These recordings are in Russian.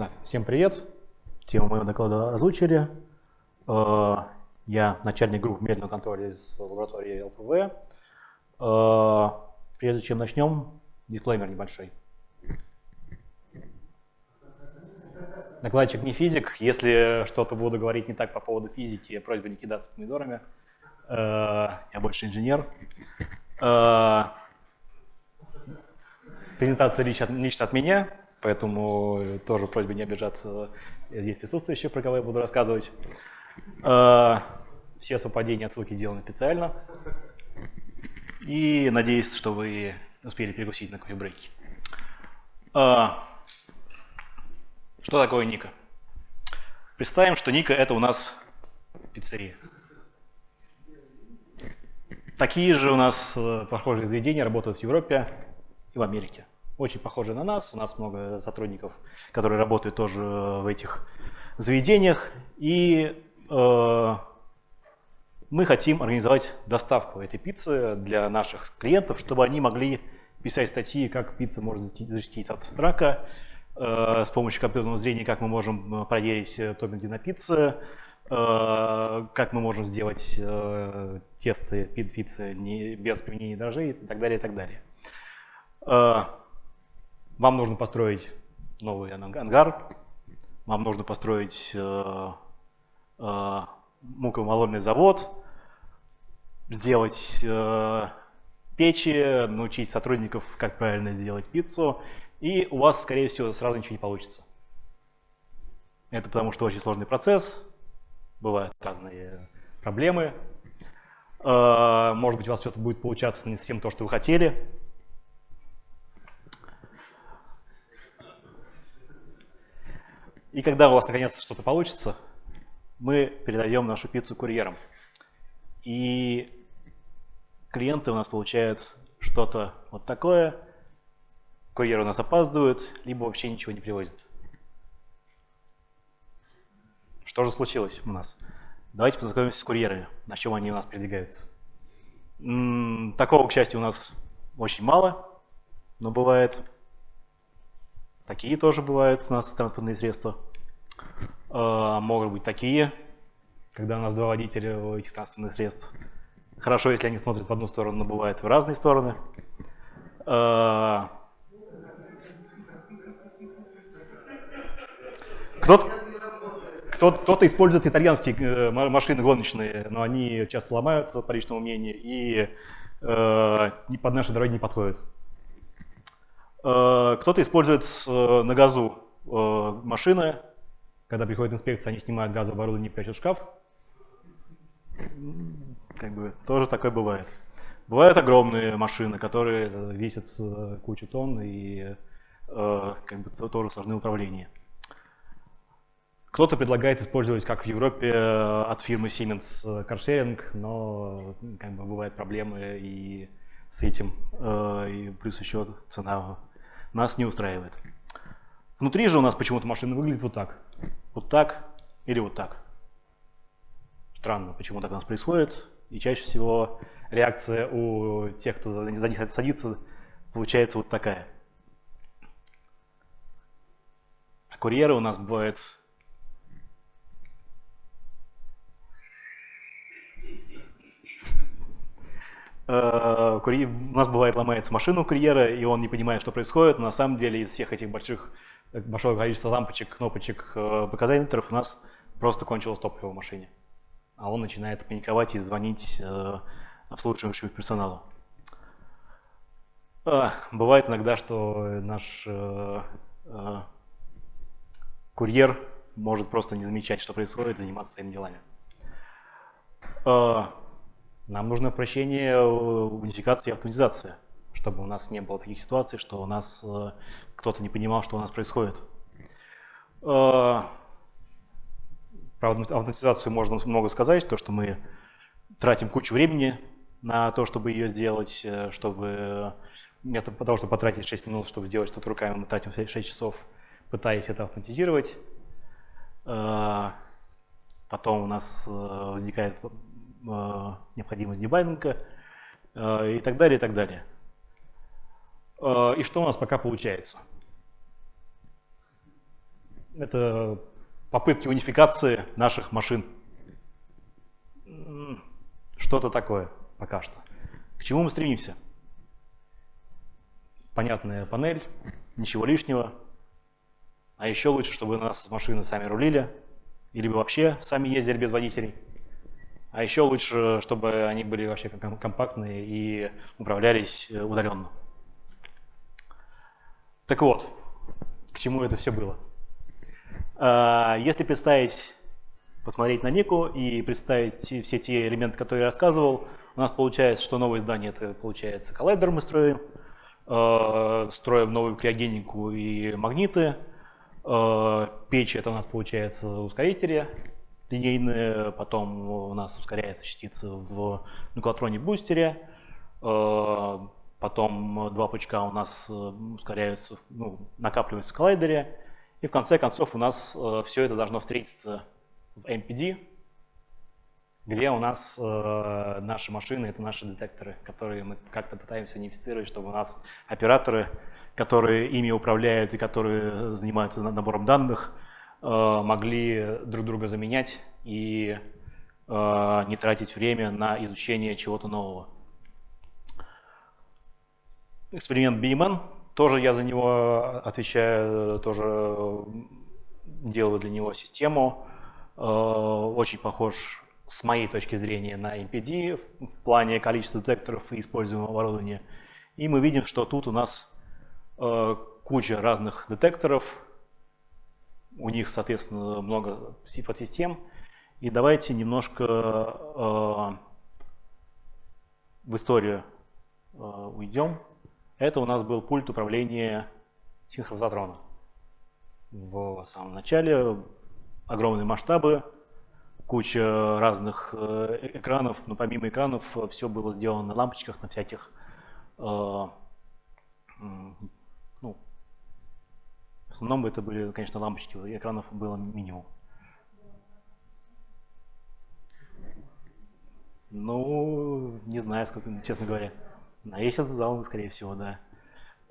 Да, всем привет. Тему моего доклада озвучили. Э, я начальник группы медленного контроля из лаборатории ЛПВ. Э, прежде чем начнем, дисклеймер небольшой. Докладчик не физик. Если что-то буду говорить не так по поводу физики, просьба не кидаться помидорами. Э, я больше инженер. Презентация лично от меня, поэтому тоже просьба не обижаться здесь присутствующих, про кого я буду рассказывать. Все совпадения отсылки сделаны специально. И надеюсь, что вы успели перекусить на кофе-брейке. А, что такое Ника? Представим, что Ника это у нас пиццерия. Такие же у нас э, похожие заведения работают в Европе и в Америке. Очень похожие на нас. У нас много сотрудников, которые работают тоже в этих заведениях. И э, мы хотим организовать доставку этой пиццы для наших клиентов, чтобы они могли писать статьи, как пицца может защитить от рака, э, с помощью компьютерного зрения, как мы можем э, проверить э, топинги на пицце, э, как мы можем сделать э, тесты пиццы не, без применения дрожжей и так далее, и так далее. Вам нужно построить новый ангар, вам нужно построить э, э, мукомолольный завод, сделать э, печи, научить сотрудников, как правильно сделать пиццу, и у вас, скорее всего, сразу ничего не получится. Это потому что очень сложный процесс, бывают разные проблемы. Э, может быть, у вас что-то будет получаться не совсем то, что вы хотели. И когда у вас наконец-то что-то получится, мы передаем нашу пиццу курьерам. И клиенты у нас получают что-то вот такое, курьеры у нас опаздывают, либо вообще ничего не привозят. Что же случилось у нас? Давайте познакомимся с курьерами, на чем они у нас передвигаются. М -м, такого, к счастью, у нас очень мало, но бывает. Такие тоже бывают у нас транспортные средства. Э, могут быть такие, когда у нас два водителя у этих транспортных средств. Хорошо, если они смотрят в одну сторону, но бывает в разные стороны. Кто-то кто, кто использует итальянские э, машины гоночные, но они часто ломаются, по личному мнению, и э, под наши дороги не подходят. Э, Кто-то использует э, на газу э, машины, когда приходит инспекция, они снимают газовое оборудование и прячут шкаф как бы тоже такое бывает. Бывают огромные машины, которые весят э, кучу тонн и э, как бы тоже сложны управление. Кто-то предлагает использовать, как в Европе, э, от фирмы Siemens каршеринг, но как бы бывают проблемы и с этим, и плюс еще цена нас не устраивает. Внутри же у нас почему-то машина выглядит вот так. Вот так или вот так. Странно, почему так у нас происходит. И чаще всего реакция у тех, кто за них садится, получается вот такая. А курьеры у нас бывают э, у нас бывает ломается машина у курьера, и он не понимает, что происходит. Но на самом деле из всех этих больших, большого количества лампочек, кнопочек, э, показателей у нас просто кончилось топливо в машине а он начинает паниковать и звонить э, обслуживающему персоналу. А, бывает иногда, что наш э, э, курьер может просто не замечать, что происходит, заниматься своими делами. Э, нам нужно упрощение, э, унификация и автоматизация, чтобы у нас не было таких ситуаций, что у нас э, кто-то не понимал, что у нас происходит. Э, про автоматизацию можно много сказать, то, что мы тратим кучу времени на то, чтобы ее сделать, э, чтобы вместо того, чтобы потратить 6 минут, чтобы сделать что-то руками, мы тратим 6 часов, пытаясь это автоматизировать. Э, потом у нас э, возникает необходимость дебайнинга и так далее, и так далее. И что у нас пока получается? это попытки унификации наших машин. Что-то такое пока что. К чему мы стремимся? Понятная панель, ничего лишнего. А еще лучше, чтобы нас машины сами рулили, или вообще сами ездили без водителей. А еще лучше, чтобы они были вообще компактные и управлялись э, удаленно. Так вот, к чему это все было? А, если представить, посмотреть на Нику и представить все те элементы, которые я рассказывал, у нас получается, что новое здание это получается коллайдер мы строим, а, строим новую криогенику и магниты, а, печь это у нас получается ускорители, линейные, потом у нас ускоряется частица в нуклотроне-бустере, э, потом два пучка у нас э, ускоряются, ну, накапливаются в коллайдере, и в конце концов у нас э, все это должно встретиться в MPD, где у нас э, наши машины, это наши детекторы, которые мы как-то пытаемся унифицировать, чтобы у нас операторы, которые ими управляют и которые занимаются набором данных, Э, могли друг друга заменять и э, не тратить время на изучение чего-то нового. Эксперимент BMN, тоже я за него отвечаю, тоже делаю для него систему. Э, очень похож с моей точки зрения на MPD в плане количества детекторов и используемого оборудования. И мы видим, что тут у нас куча разных детекторов, у них, соответственно, много подсистем. И давайте немножко э, в историю э, уйдем. Это у нас был пульт управления синхронизатрона. В самом начале огромные масштабы, куча разных э, экранов, но помимо экранов все было сделано на лампочках, на всяких э, в основном это были, конечно, лампочки, экранов было минимум. Ну, не знаю, сколько, честно говоря. На весь этот зал, скорее всего, да.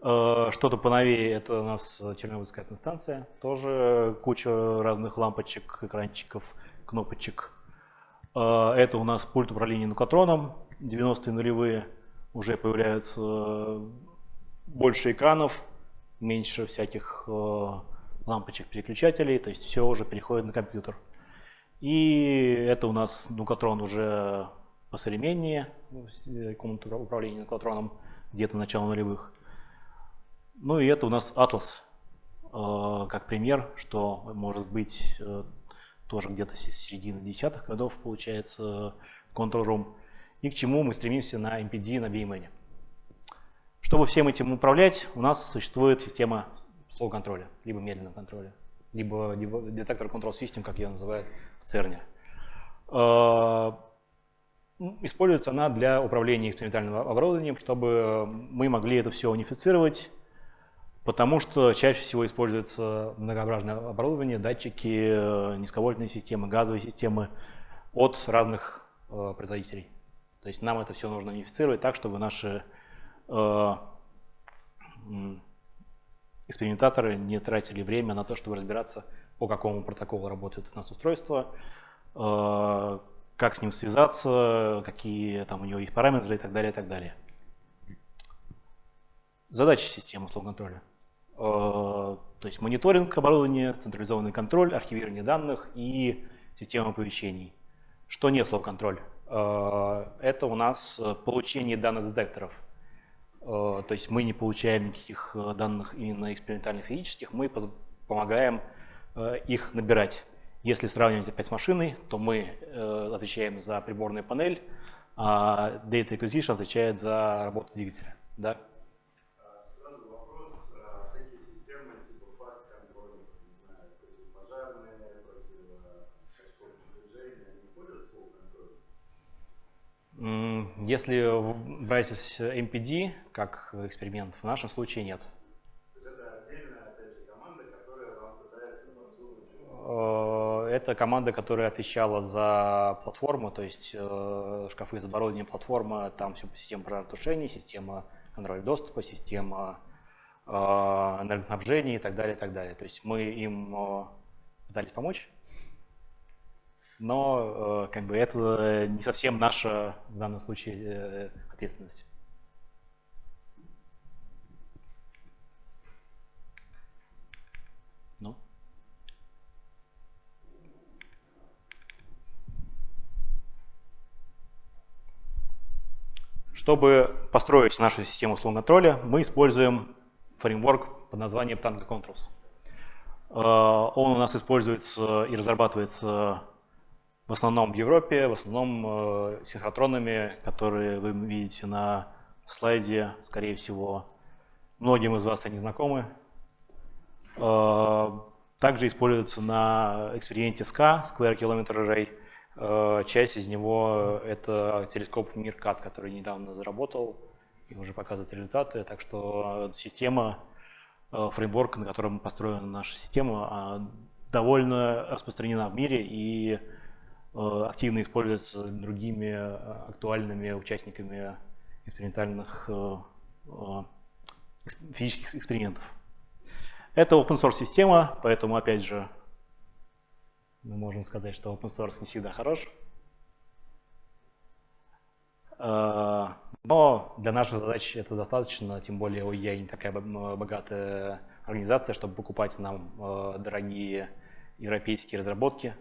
Э, что-то поновее, это у нас Чернобыльская станция. Тоже куча разных лампочек, экранчиков, кнопочек. Э, это у нас пульт управления нуклотроном. 90-е нулевые уже появляются больше экранов, меньше всяких э, лампочек переключателей, то есть все уже переходит на компьютер. И это у нас нуклотрон уже посовременнее, э, комната управления нуклотроном где-то начало нулевых. Ну и это у нас Atlas, э, как пример, что может быть э, тоже где-то с середины десятых годов получается Control Room. И к чему мы стремимся на MPD, на BMN. Чтобы всем этим управлять, у нас существует система slow контроля, либо медленного контроля, либо детектор control system, как ее называют в ЦЕРНе. Используется она для управления экспериментальным оборудованием, чтобы мы могли это все унифицировать, потому что чаще всего используется многообразное оборудование, датчики, низковольтные системы, газовые системы от разных э, производителей. То есть нам это все нужно унифицировать так, чтобы наши Э, экспериментаторы не тратили время на то, чтобы разбираться, по какому протоколу работает у нас устройство, э, как с ним связаться, какие там у него есть параметры и так далее, и так далее. Задачи системы условного контроля. Э, то есть мониторинг оборудования, централизованный контроль, архивирование данных и система оповещений. Что не слов контроль? Это у нас получение данных детекторов – Э, то есть мы не получаем никаких э, данных именно экспериментальных физических, мы помогаем э, их набирать. Если сравнивать опять с машиной, то мы отвечаем за приборную панель, а Data Acquisition отвечает за работу двигателя. Да? Если брать MPD как эксперимент, в нашем случае нет. Это команда, которая отвечала за платформу, то есть э, шкафы с оборудованием платформы, там все система пожаротушения, система контроля доступа, система энергоснабжения и так далее, и так далее. То есть мы им пытались помочь, но как бы это не совсем наша в данном случае ответственность. Чтобы построить нашу систему условного контроля, мы используем фреймворк под названием Tango Controls. Э, он у нас используется и разрабатывается в основном в Европе, в основном э, синхротронами, которые вы видите на слайде, скорее всего. Многим из вас они знакомы. Э, также используется на эксперименте SCA, Square Kilometer Array, часть из него – это телескоп Миркат, который недавно заработал и уже показывает результаты. Так что система, э, фреймворк, на котором построена наша система, а, довольно распространена в мире и э, активно используется другими актуальными участниками экспериментальных физических экспериментов. Это open source система, поэтому опять же можем сказать, что open source не всегда хорош. А, но для наших задач это достаточно, тем более OEA не такая богатая организация, чтобы покупать нам а, дорогие европейские разработки.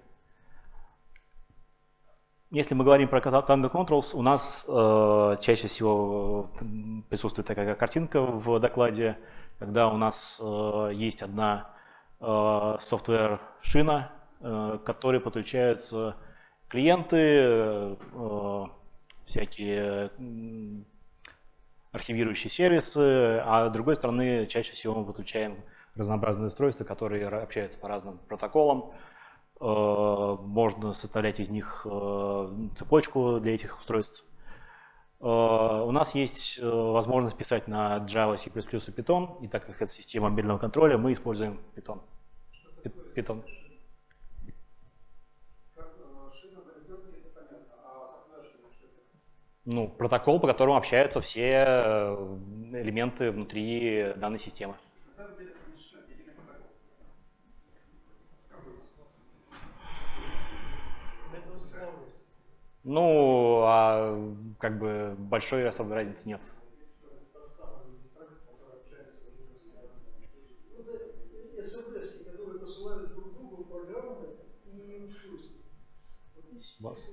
Если мы говорим про Tango Controls, у нас э, чаще всего присутствует такая картинка в докладе, когда у нас э, есть одна э, software шина, Э, к которой подключаются клиенты, э, всякие архивирующие сервисы, а с другой стороны чаще всего мы подключаем разнообразные устройства, которые общаются по разным протоколам. Э, можно составлять из них цепочку для этих устройств. У нас есть возможность писать на Java, C++ и Python, и так как это система мобильного контроля, мы используем Python. Python. Ну, протокол, по которому общаются все э, элементы внутри данной системы. Ну, а как бы большой особой разницы нет. Вас.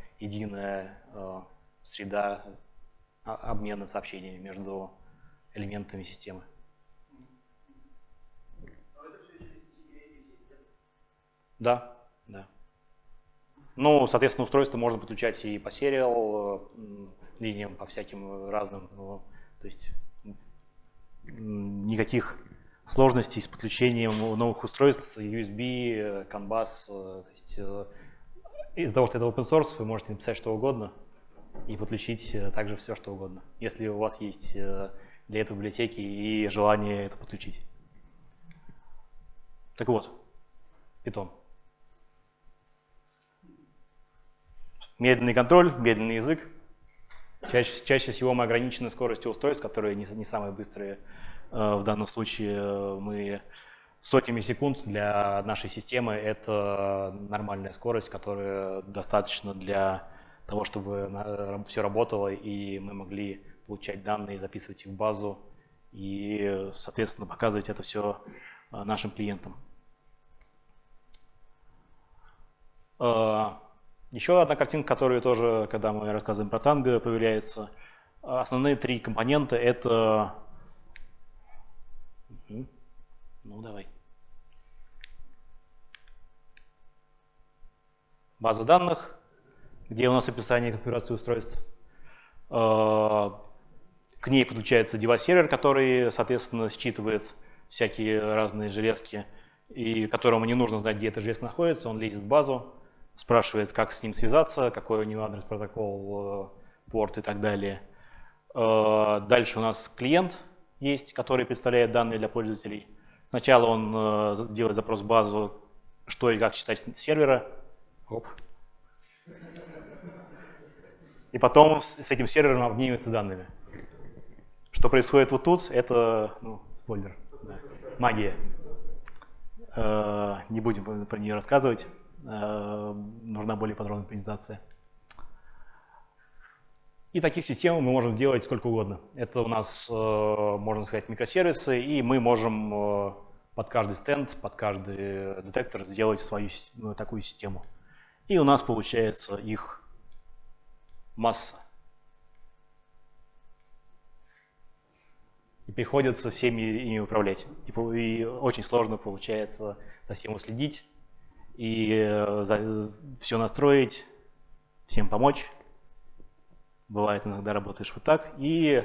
единая э, среда обмена сообщениями между элементами системы. Да, да. Ну, соответственно, устройство можно подключать и по сериал линиям, по всяким разным. Ну, то есть никаких сложностей с подключением новых устройств, USB, CAN bus. То есть э, из-за того, что это open source, вы можете написать что угодно и подключить э, также все, что угодно, если у вас есть э, для этого библиотеки и желание это подключить. Так вот, Python. Медленный контроль, медленный язык. Чаще, чаще всего мы ограничены скоростью устройств, которые не, не самые быстрые. Э, в данном случае мы сотнями секунд для нашей системы это нормальная скорость, которая достаточно для того, чтобы все работало и мы могли получать данные, записывать их в базу и, соответственно, показывать это все э, нашим клиентам. Еще одна картинка, которая тоже, когда мы рассказываем про танго, появляется. Основные три компонента – это… Ну, давай. База данных, где у нас описание конфигурации устройств. К ней подключается девайс-сервер, который, соответственно, считывает всякие разные железки, и которому не нужно знать, где эта железка находится. Он лезет в базу, спрашивает, как с ним связаться, какой у него адрес, протокол, порт и так далее. Дальше у нас клиент есть, который представляет данные для пользователей. Сначала он делает запрос в базу, что и как читать с сервера. Оп. И потом с этим сервером обменивается данными. Что происходит вот тут, это, ну, спойлер, да, магия. Э, не будем про нее рассказывать, э, нужна более подробная презентация. И таких систем мы можем делать сколько угодно. Это у нас, э, можно сказать, микросервисы, и мы можем под каждый стенд, под каждый детектор сделать свою ну, такую систему. И у нас получается их масса. И приходится всеми ими управлять. И, очень сложно получается за всем уследить и э, все настроить, всем помочь. Бывает иногда работаешь вот так. И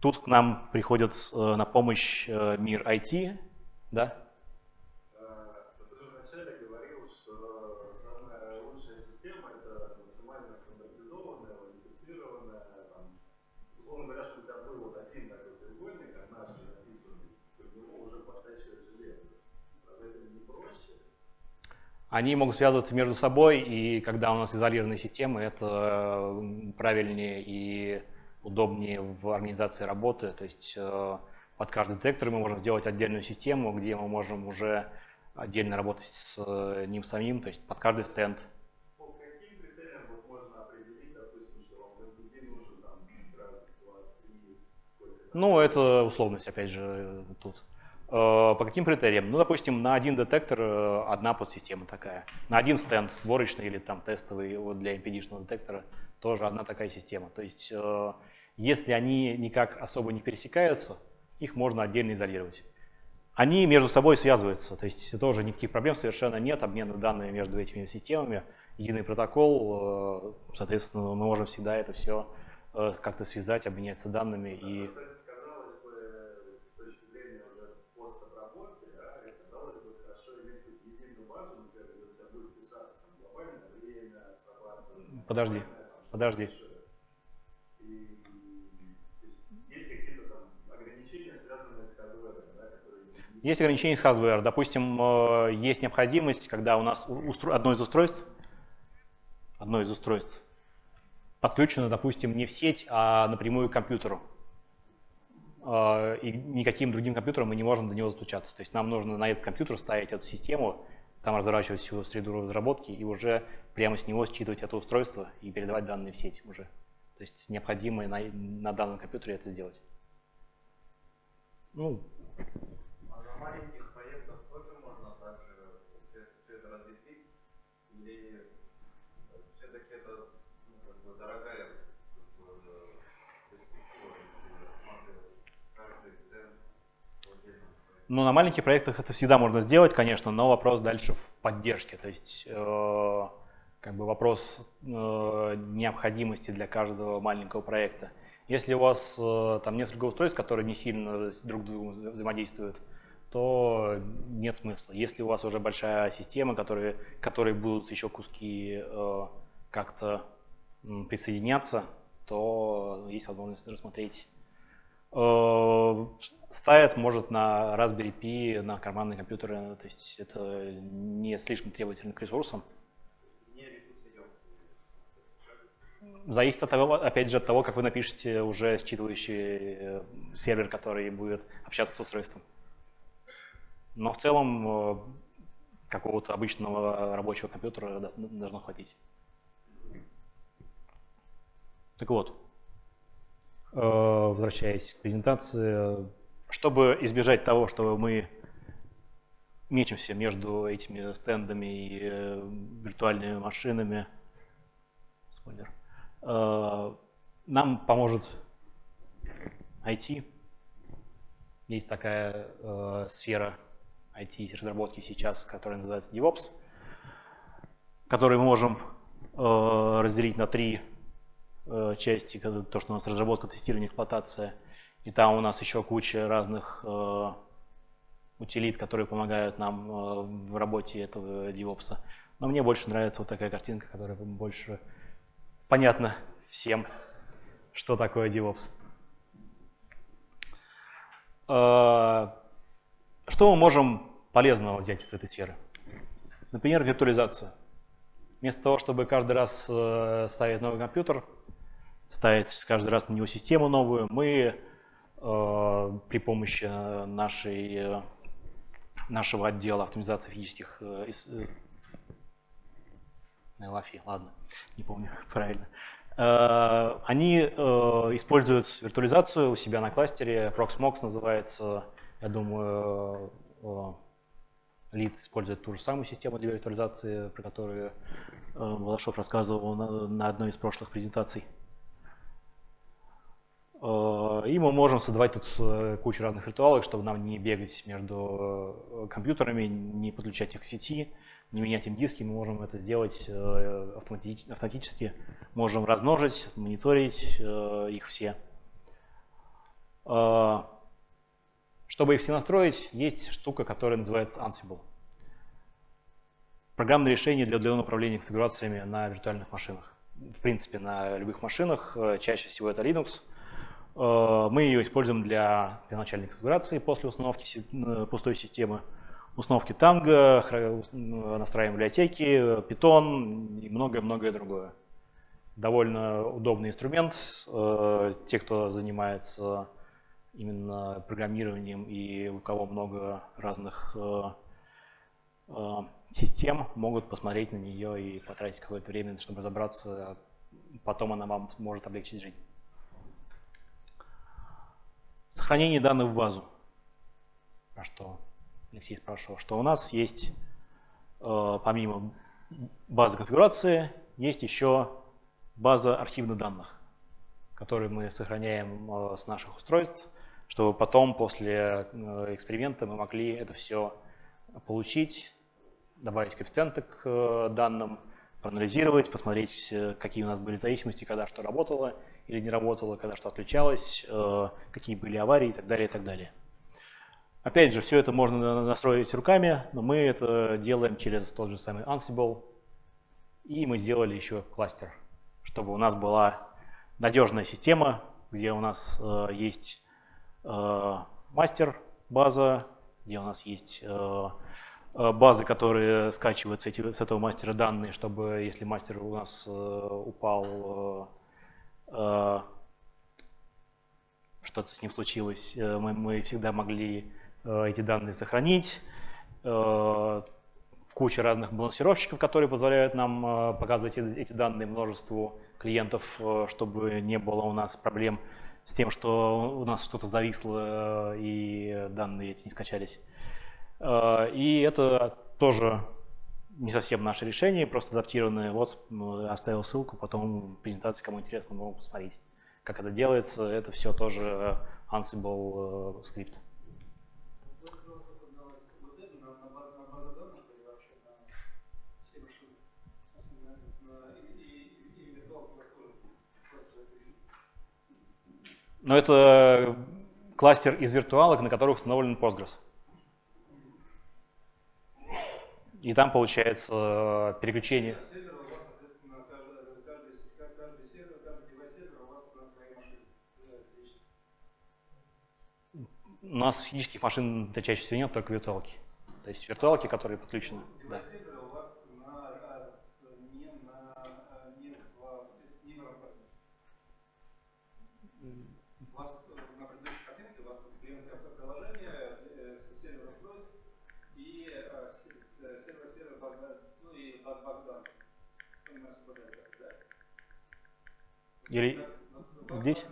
Тут к нам приходит э, на помощь э, мир IT, да? Они могут связываться между собой, и когда у нас изолированные системы, это правильнее и удобнее в организации работы. То есть э, под каждый детектор мы можем сделать отдельную систему, где мы можем уже отдельно работать с э, ним самим, то есть под каждый стенд. Ну, это условность, опять же, тут. Э, по каким критериям? Ну, допустим, на один детектор одна подсистема такая. На один стенд сборочный или там тестовый вот для MPD-шного детектора тоже одна такая система. То есть если они никак особо не пересекаются, их можно отдельно изолировать. Они между собой связываются, то есть тоже никаких проблем совершенно нет, обмена данными между этими системами, единый протокол, э, соответственно, мы можем всегда это все э, как-то связать, обменяться данными и Подожди, подожди. Есть ограничения с hardware. Допустим, э, есть необходимость, когда у нас одно из устройств, одно из устройств подключено, допустим, не в сеть, а напрямую к компьютеру. Э, и никаким другим компьютером мы не можем до него стучаться. То есть нам нужно на этот компьютер ставить эту систему, там разворачивать всю среду разработки и уже прямо с него считывать это устройство и передавать данные в сеть уже. То есть необходимо на, на данном компьютере это сделать. Ну, маленьких проектах тоже можно также все, все это разветвить? Или все-таки это ну, как бы дорогая перспектива, каждый стенд ну, на маленьких проектах это всегда можно сделать, конечно, но вопрос дальше в поддержке. То есть, э, как бы вопрос э, необходимости для каждого маленького проекта. Если у вас э, там несколько устройств, которые не сильно друг с другом взаимодействуют, то нет смысла. Если у вас уже большая система, которые, которые будут еще куски э, как-то присоединяться, то есть возможность рассмотреть. Э, ставят, может, на Raspberry Pi, на карманные компьютеры, то есть это не слишком требовательно к ресурсам. Зависит от того, опять же, от того, как вы напишете уже считывающий э, сервер, который будет общаться с устройством. Но в целом э, какого-то обычного рабочего компьютера должно хватить. Так вот, возвращаясь к презентации, чтобы избежать того, что мы мечемся между этими стендами и э, виртуальными машинами, спойлер, нам поможет IT. Есть такая сфера IT-разработки сейчас, которая называется DevOps, который мы можем разделить на три части, то, что у нас разработка, тестирование, эксплуатация. И там у нас еще куча разных утилит, которые помогают нам в работе этого DevOps. Но мне больше нравится вот такая картинка, которая больше понятна всем, что такое DevOps. Что мы можем полезного взять из этой сферы? Например, виртуализацию. Вместо того, чтобы каждый раз э, ставить новый компьютер, ставить каждый раз на него систему новую, мы э, при помощи нашей, э, нашего отдела автоматизации физических э, LAFI, ладно, не помню правильно. Они используют виртуализацию у себя на кластере, Proxmox называется, я думаю, Лид использует ту же самую систему для виртуализации, про которую э, рассказывал на, на одной из прошлых презентаций. Э, и мы можем создавать тут э, кучу разных ритуалов, чтобы нам не бегать между компьютерами, не подключать их к сети, не менять им диски. Мы можем это сделать автоматически. Можем размножить, мониторить их все. Чтобы их все настроить, есть штука, которая называется Ansible. Программное решение для удаленного управления конфигурациями на виртуальных машинах. В принципе, на любых машинах, э, чаще всего это Linux. Э, мы ее используем для первоначальной конфигурации после установки э, пустой системы, установки Tango, настраиваем библиотеки, Python и многое-многое другое. Довольно удобный инструмент. Те, кто занимается именно программированием и у кого много разных э, э, систем, могут посмотреть на нее и потратить какое-то время, чтобы разобраться. Потом она вам может облегчить жизнь. Сохранение данных в базу. Про что Алексей спрашивал, что у нас есть, э, помимо базы конфигурации, есть еще база архивных данных, которые мы сохраняем с наших устройств чтобы потом после э, эксперимента мы могли это все получить, добавить коэффициенты к э, данным, проанализировать, посмотреть, э, какие у нас были зависимости, когда что работало или не работало, когда что отключалось, какие были аварии и так далее, и так далее. Опять же, все это можно настроить руками, но мы это делаем через тот же самый Ansible. И мы сделали еще кластер, чтобы у нас была надежная система, где у нас есть Э, мастер база, где у нас есть э, э, базы, которые скачивают с, эти, с этого мастера данные, чтобы если мастер у нас упал, что-то с ним случилось, мы, мы всегда могли эти данные сохранить. Куча разных балансировщиков, которые позволяют нам показывать эти данные множеству клиентов, чтобы не было у нас проблем с тем, что у нас что-то зависло э, и данные эти не скачались. Э, и это тоже не совсем наше решение, просто адаптированное. Вот оставил ссылку, потом в презентации, кому интересно, могут посмотреть, как это делается. Это все тоже Ansible э, скрипт. Но это кластер из виртуалок, на которых установлен Postgres. И там получается переключение. У нас физических машин чаще всего нет, только виртуалки. То есть виртуалки, которые подключены. Да. Или здесь?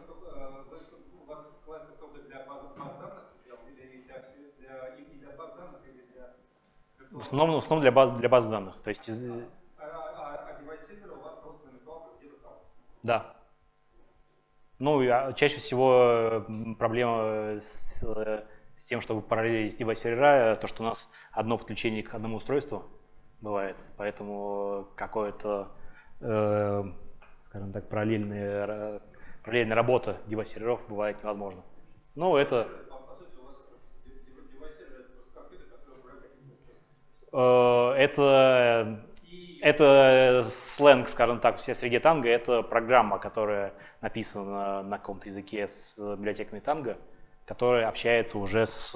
В основном, в основном для баз, для баз данных. То есть из... Да. Ну, а чаще всего проблема с, с тем, чтобы параллелить девайс сервера, то, что у нас одно подключение к одному устройству бывает. Поэтому какое-то скажем так, параллельная, параллельная работа девайс-серверов бывает невозможна. Но это... Это это сленг, скажем так, все среди танго. Это программа, которая написана на каком-то языке с библиотеками танго, которая общается уже с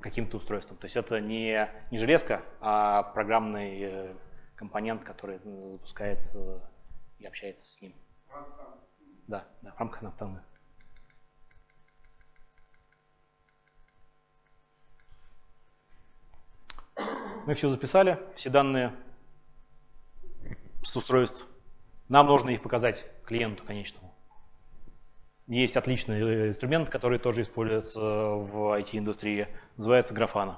каким-то устройством. То есть это не, не железка, а программный э, компонент, который запускается и общается с ним. Да, да, в рамках Наптанга. Мы все записали, все данные с устройств. Нам нужно их показать клиенту конечному. Есть отличный э, инструмент, который тоже используется в IT-индустрии, называется Grafana.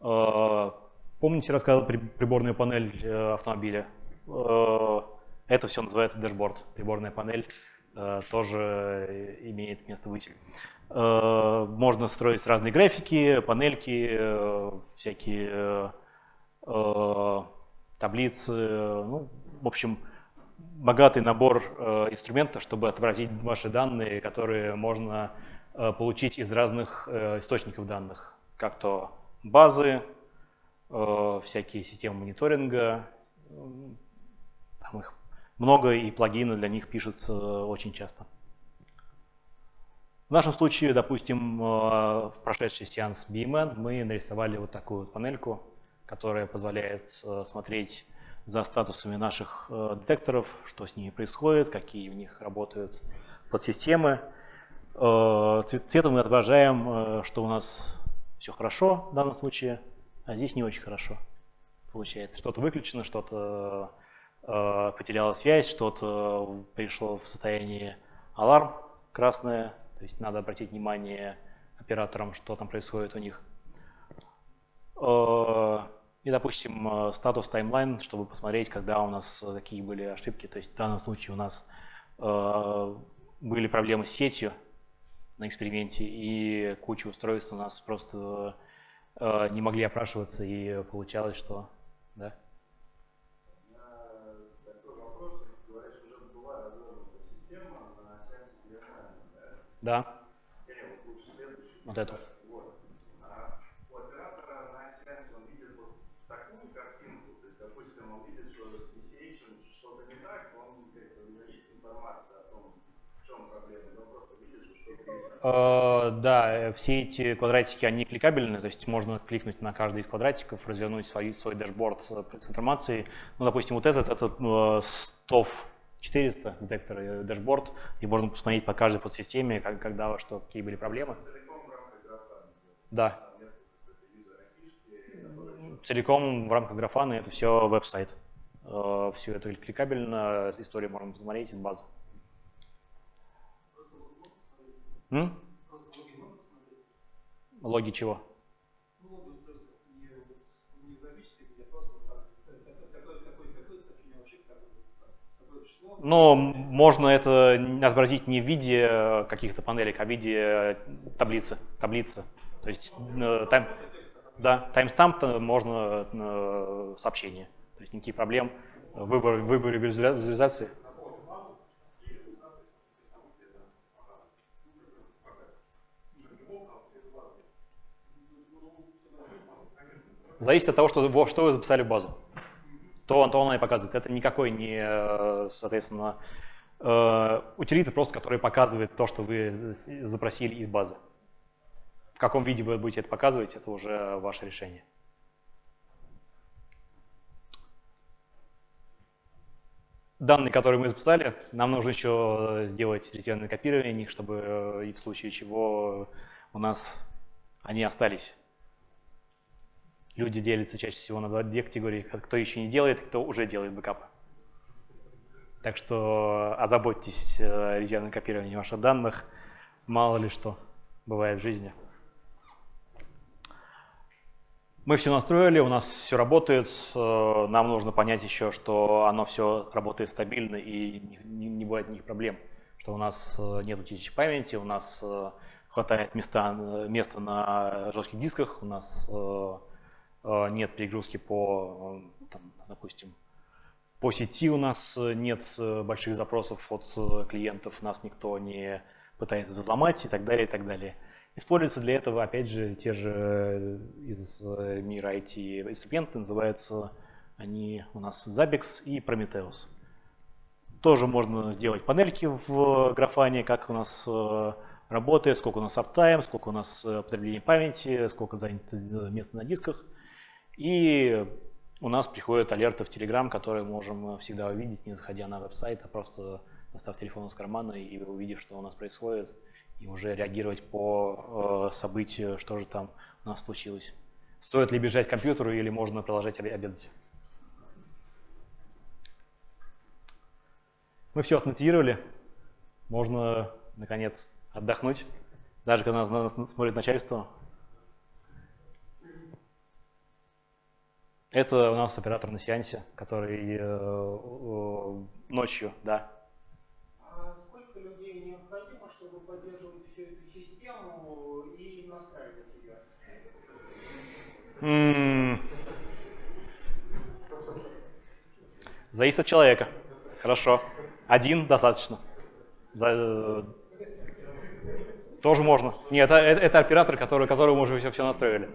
Э, помните, рассказывал приборную панель э, автомобиля? Это все называется дэшборд. Приборная панель тоже имеет место быть. Можно строить разные графики, панельки, всякие таблицы, ну, в общем, богатый набор э, инструментов, чтобы отобразить ваши данные, которые можно э, получить из разных э, источников данных, как то базы, э, всякие системы мониторинга, там их много, и плагины для них пишутся очень часто. В нашем случае, допустим, э, в прошедший сеанс BMN мы нарисовали вот такую вот панельку, которая позволяет э, смотреть за статусами наших э, детекторов, что с ними происходит, какие у них работают подсистемы. Э, цветом мы отображаем, что у нас все хорошо в данном случае, а здесь не очень хорошо получается. Что-то выключено, что-то потеряла связь, что-то пришло в состояние аларм красное, то есть надо обратить внимание операторам, что там происходит у них. И, допустим, э, статус таймлайн, чтобы посмотреть, когда у нас э, какие были ошибки. То есть в данном случае у нас э, были проблемы с сетью на эксперименте, и куча устройств у нас просто э, не могли опрашиваться, и получалось, что... Да? Да. Вот это. Э, да, все эти квадратики, они кликабельны, то есть можно кликнуть на каждый из квадратиков, развернуть свой, свой дашборд с информацией. Ну, допустим, вот этот, этот STOF 400 детектор э, дашборд, и можно посмотреть по каждой подсистеме, как, когда, что, какие были проблемы. Да. Целиком в рамках Grafana это все веб-сайт. Э, все это кликабельно, историю можно посмотреть из базы. Логи чего? Но можно это отобразить не в виде каких-то панелек, а в виде таблицы. таблицы. То есть э, тайм, да, таймстамп можно э, сообщение. То есть никаких проблем в выборе, в выборе визуализации. Зависит от того, что, что вы записали в базу. То, то она и показывает. Это никакой не, э, соответственно, э, утилита, просто который показывает то, что вы запросили из базы. В каком виде вы будете это показывать, это уже ваше решение. Данные, которые мы записали, нам нужно еще сделать резервное копирование них, чтобы э, и в случае чего у нас они остались Люди делятся чаще всего на две категории. Кто еще не делает, кто уже делает бэкапы. Так что озаботьтесь э, резервным копированием ваших данных. Мало ли что бывает в жизни. Мы все настроили, у нас все работает. Э, нам нужно понять еще, что оно все работает стабильно и не, бывает никаких проблем. Что у нас э, нет утечки памяти, у нас хватает места, места на жестких дисках, у нас нет перегрузки по, э, там, допустим, По сети у нас нет больших запросов от клиентов, нас никто не пытается взломать и так далее, и так далее. Используются для этого, опять же, те же из мира IT инструменты, называются они у нас Zabbix и Prometheus. Тоже можно сделать панельки в графане, как у нас э, работает, сколько у нас аптайм, сколько у нас э, потребление памяти, сколько занято э, места на дисках. И у нас приходят алерты в Telegram, которые можем всегда увидеть, не заходя на веб-сайт, а просто достав телефон из кармана и увидев, что у нас происходит, и уже реагировать по событию, что же там у нас случилось. Стоит ли бежать к компьютеру или можно продолжать обедать? Мы все автоматизировали. Можно, наконец, отдохнуть, даже когда нас смотрит начальство. Это у нас оператор на сеансе, который э, э, ночью, да. А сколько людей необходимо, чтобы поддерживать всю эту систему и настраивать ее? -м Зависит от человека. Хорошо. Один достаточно. За, э, тоже можно. Нет, это, это, оператор, который, которому мы уже все, все настроили.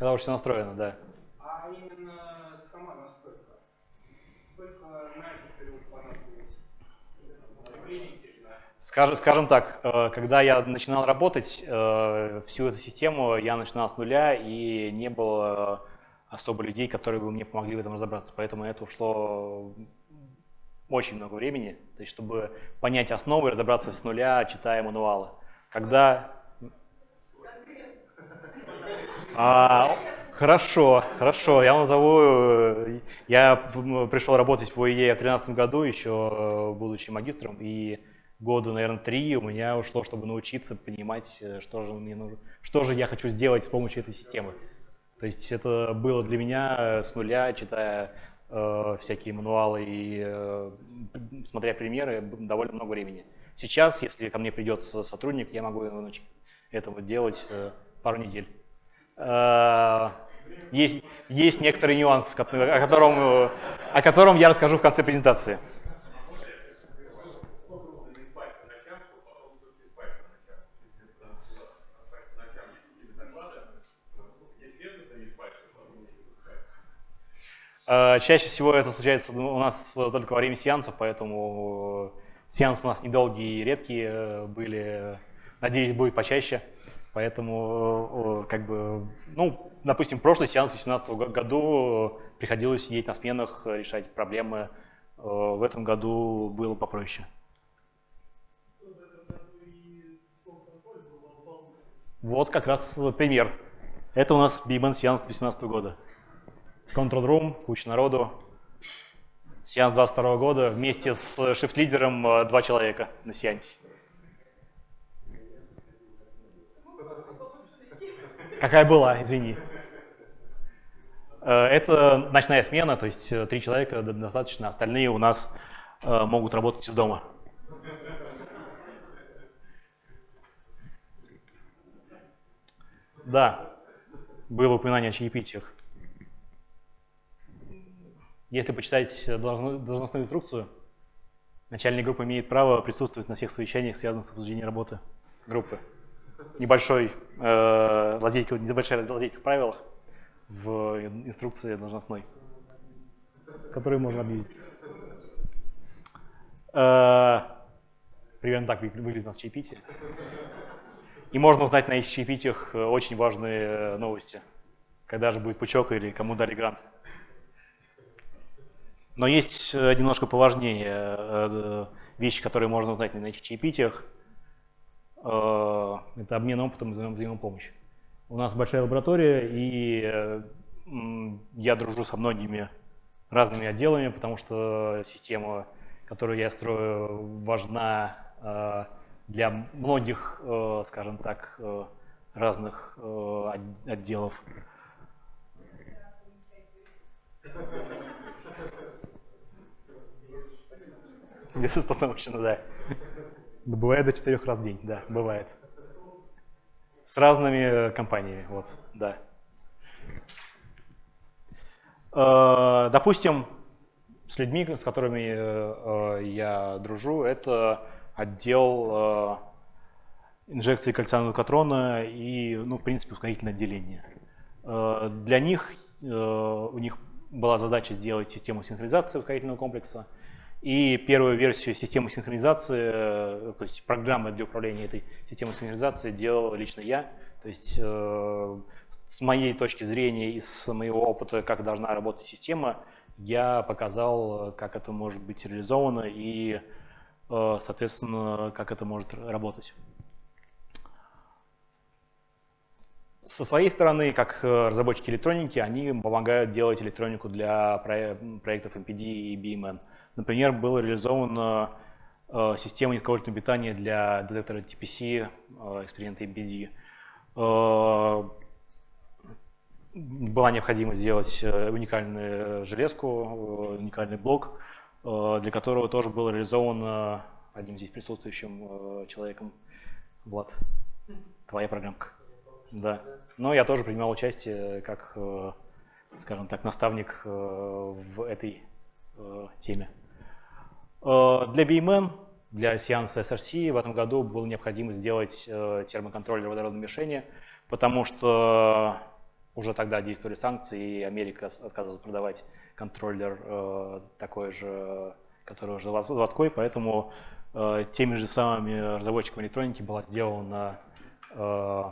Когда уже все настроено, да. А именно сама настройка? Сколько на этот период понадобилось? Приблизительно. Скажем, скажем так, э, когда я начинал работать, э, всю эту систему я начинал с нуля и не было особо людей, которые бы мне помогли в этом разобраться. Поэтому это ушло очень много времени, то есть чтобы понять основы, разобраться с нуля, читая мануалы. Когда... А, хорошо, хорошо, я вам назову... Я пришел работать в ОИЕ в 2013 году, еще будучи магистром, и года, наверное, три у меня ушло, чтобы научиться понимать, что же, мне нужно, что же я хочу сделать с помощью этой системы. То есть это было для меня э, с нуля, читая э, всякие мануалы и э, смотря примеры, довольно много времени. Сейчас, если ко мне придет сотрудник, я могу его научить этого делать э, пару недель. Э, есть, есть некоторый нюанс, о котором, э, о котором я расскажу в конце презентации. Э, чаще всего это случается у нас только во время сеансов, поэтому сеансы у нас недолгие и редкие э, были. Надеюсь, будет почаще. Поэтому, э, как бы, ну, допустим, прошлый сеанс в 2018 году приходилось сидеть на сменах, решать проблемы. В этом году было попроще. Вот как раз пример. Это у нас Bang сеанс 2018 года. Control Room, куча народу. Сеанс 22 года вместе с шифт-лидером э, два человека на сеансе. Какая была, извини. Э, это ночная смена, то есть э, три человека достаточно, остальные у нас могут работать из дома. Да, было упоминание о чаепитиях. Если почитать должностную инструкцию, начальник группы имеет право присутствовать на всех совещаниях, связанных с обсуждением работы группы. Небольшой э, лазейка, небольшая лазейка в правилах в инструкции должностной, которую можно объявить. Э, примерно так выглядит у нас чаепитие. И можно узнать на этих чаепитиях э, очень важные э, новости. Когда же будет пучок или кому дали грант. Но есть э, немножко поважнее вещи, которые можно узнать на этих чаепитиях. Э, это обмен опытом и взаимопомощь. У нас большая лаборатория, и я дружу со многими разными отделами, потому что система, которую я строю, важна для многих, скажем так, разных отделов. Безустановочно, да. Бывает до четырех раз в день, да, бывает. С разными компаниями, вот, да. Э, допустим, с людьми, с которыми э, я дружу, это отдел инжекции кольца нукатрона и, ну, в принципе, ускорительное отделение. Для них, у них была задача сделать систему синхронизации ускорительного комплекса. И первую версию системы синхронизации, то есть программы для управления этой системой синхронизации делал лично я. То есть с моей точки зрения и с моего опыта, как должна работать система, я показал, как это может быть реализовано и, э, соответственно, как это может работать. Со своей стороны, как разработчики электроники, они помогают делать электронику для проектов MPD и BMN. Например, была реализована э, система низковольтного питания для детектора TPC, э, эксперимента MPD была необходимость сделать э, уникальную железку, э, уникальный блок, э, для которого тоже был реализован одним здесь присутствующим человеком. Влад, твоя программка. Да. Но я тоже принимал участие как, скажем так, наставник в этой теме. Для BMN, для сеанса SRC в этом году было необходимо сделать термоконтроллер водородного мишени, потому что уже тогда действовали санкции, и Америка отказывалась продавать контроллер э, такой же, который уже заводской, поэтому э, теми же самыми разработчиками электроники была сделана э,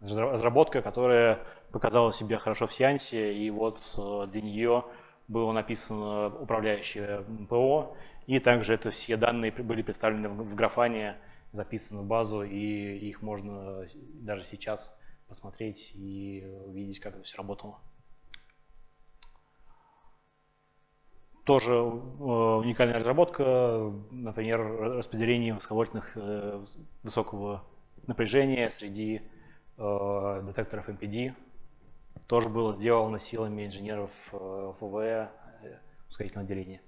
разработка, которая показала себя хорошо в сеансе, и вот э, для нее было написано управляющее ПО, и также это все данные были представлены в, графане, записаны в базу, и их можно даже сейчас посмотреть и увидеть, как это все работало. Тоже э, уникальная разработка, например, распределение высоковольтных э, высокого напряжения среди э, детекторов MPD. Тоже было сделано силами инженеров ФВ ускорительного отделения.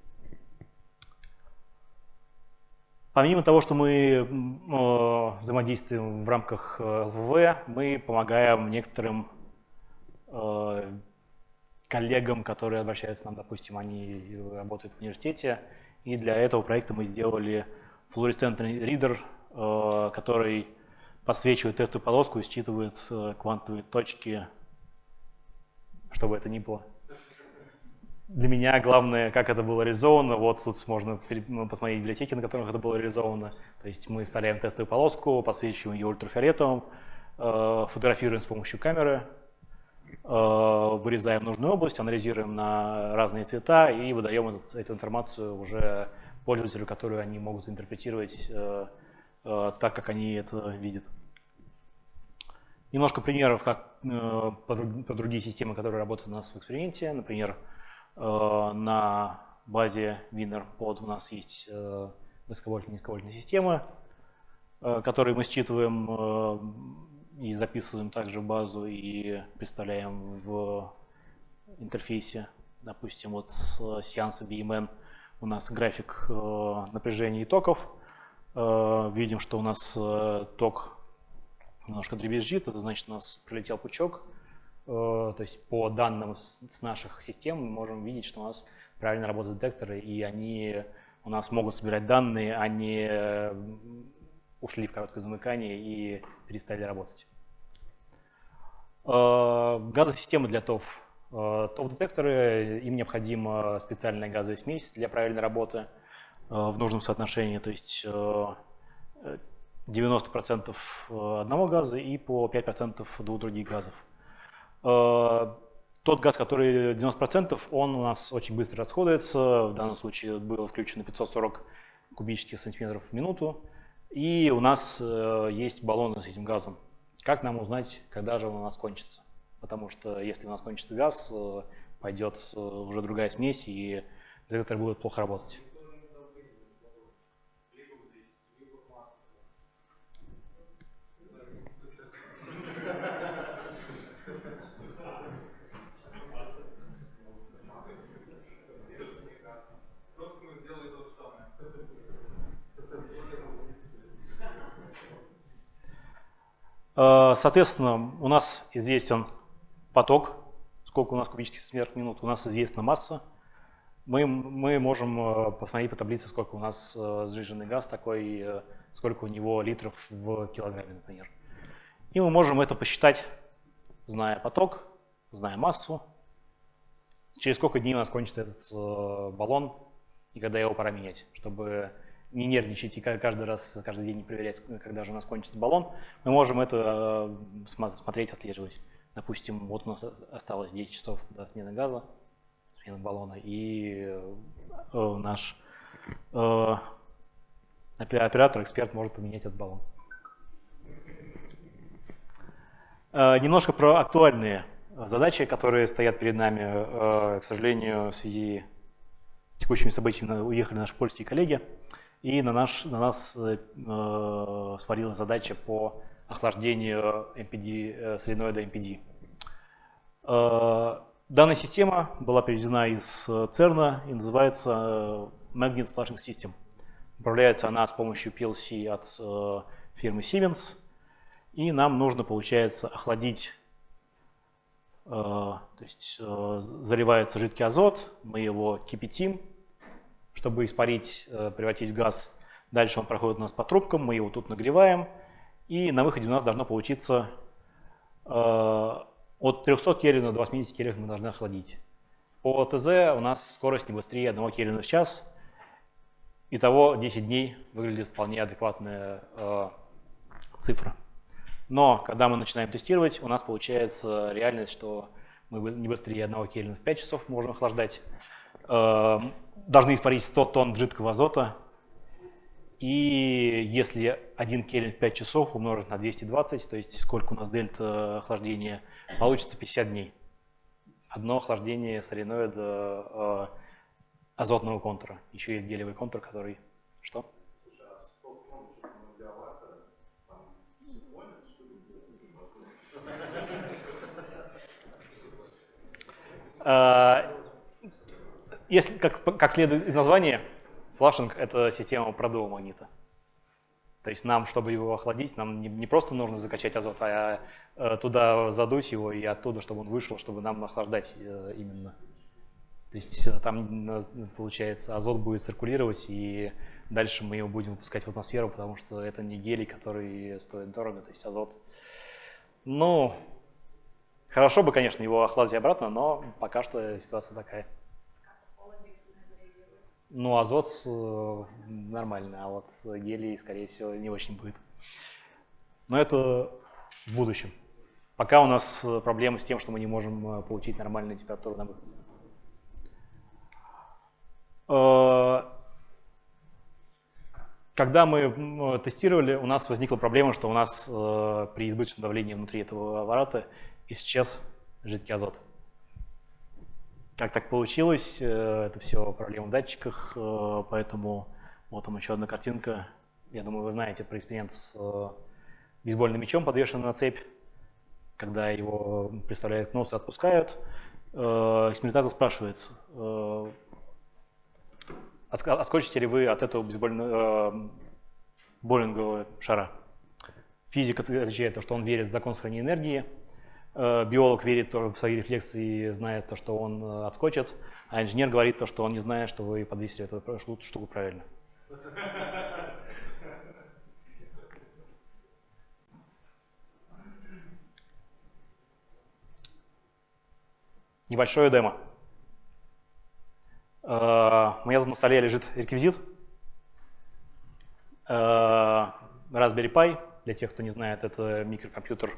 Помимо того, что мы э, взаимодействуем в рамках э, ЛВВ, мы помогаем некоторым э, коллегам, которые обращаются к нам, допустим, они работают в университете, и для этого проекта мы сделали флуоресцентный ридер, который подсвечивает тестовую полоску и считывает квантовые точки, чтобы это ни было для меня главное, как это было реализовано. Вот тут можно ну, посмотреть библиотеки, на которых это было реализовано. То есть мы вставляем тестовую полоску, подсвечиваем ее ультрафиолетовым, э, фотографируем с помощью камеры, э, вырезаем нужную область, анализируем на разные цвета и выдаем эту информацию уже пользователю, которую они могут интерпретировать э, так, как они это видят. Немножко примеров, как по другие системы, которые работают у нас в эксперименте. Например, Э, на базе Winner под у нас есть э, высоковольтные и низковольтные системы, э, которые мы считываем и записываем также базу и представляем в интерфейсе. Допустим, вот с сеанса BMN у нас график напряжения и токов. Видим, что у нас ток немножко дребезжит, это значит у нас прилетел пучок, Э, то есть по данным с наших систем мы можем видеть, что у нас правильно работают детекторы, и они у нас могут собирать данные, а не э, ушли в короткое замыкание и перестали работать. Э, газовые системы для ТОВ. ТОВ-детекторы, им необходима специальная газовая смесь для правильной работы в нужном соотношении, то есть 90% одного газа и по 5% двух других газов. Э, тот газ, который 90%, он у нас очень быстро расходуется. В данном случае было включено 540 кубических сантиметров в минуту. И у нас э, есть баллоны с этим газом. Как нам узнать, когда же он у нас кончится? Потому что если у нас кончится газ, э, пойдет уже другая смесь, и детектор будет плохо работать. Соответственно, у нас известен поток, сколько у нас кубических сантиметров в минуту, у нас известна масса. Мы, мы можем э, посмотреть по таблице, сколько у нас э, сжиженный газ такой, э, сколько у него литров в килограмме, например. И мы можем это посчитать, зная поток, зная массу, через сколько дней у нас кончится этот баллон, и когда его пора менять, чтобы не нервничать и каждый раз, каждый день не проверять, когда же у нас кончится баллон, мы можем это смотреть, отслеживать. Допустим, вот у нас осталось 10 часов до смены газа, смены баллона, и э, наш э, оператор, эксперт может поменять этот баллон. Э, немножко про актуальные задачи, которые стоят перед нами. Э, к сожалению, в связи с текущими событиями уехали наши польские коллеги, и на, наш, на нас э, э свалилась задача по охлаждению MPD, э, соленоида MPD. Э, данная система была переведена из CERN и называется э, Magnet Flushing System. Управляется она с помощью PLC от фирмы Siemens. И нам нужно, получается, охладить, то есть заливается жидкий азот, мы его кипятим, чтобы испарить, превратить в газ. Дальше он проходит у нас по трубкам, мы его тут нагреваем, и на выходе у нас должно получиться от 300 кельвинов до 80 кельвинов мы должны охладить. По ТЗ у нас скорость не быстрее 1 кельвина в час. Итого 10 дней выглядит вполне адекватная э, цифра. Но когда мы начинаем тестировать, у нас получается реальность, что мы не быстрее 1 кельвина в 5 часов можем охлаждать. Э, должны испарить 100 тонн жидкого азота и если 1 кельвин в 5 часов умножить на 220, то есть сколько у нас дельта охлаждения, получится 50 дней. Одно охлаждение соленоида э, азотного контура. Еще есть гелевый контур, который... Что? Э, если, как, как следует из названия, Флашинг – это система продува магнита. То есть нам, чтобы его охладить, нам не, не просто нужно закачать азот, а э, туда задуть его и оттуда, чтобы он вышел, чтобы нам охлаждать э, именно. То есть э, там, э, получается, азот будет циркулировать, и дальше мы его будем выпускать в атмосферу, потому что это не гелий, который стоит дорого, то есть азот. Ну, хорошо бы, конечно, его охладить обратно, но пока что ситуация такая. Ну, азот э, нормально, а вот гелий, скорее всего, не очень будет. Но это в будущем. Пока у нас э, проблемы с тем, что мы не можем э, получить нормальную температуру на выходе. Когда мы тестировали, у нас возникла проблема, что у нас при избыточном давлении внутри этого аппарата исчез жидкий азот. Как так получилось, э, это все проблема в датчиках, э, поэтому вот там еще одна картинка. Я думаю, вы знаете про эксперимент с э, бейсбольным мячом, подвешенным на цепь. Когда его представляют к носу отпускают, экспериментатор спрашивает, отскочите ли вы от этого бейсбольного боулингового шара. Физик отвечает, что он верит в закон сохранения энергии, биолог верит в свои рефлексы и знает то, что он э, отскочит, а инженер говорит то, что он не знает, что вы подвесили эту штуку правильно. Небольшое демо. Э, у меня тут на столе лежит реквизит. Raspberry Pi, для тех, кто не знает, это микрокомпьютер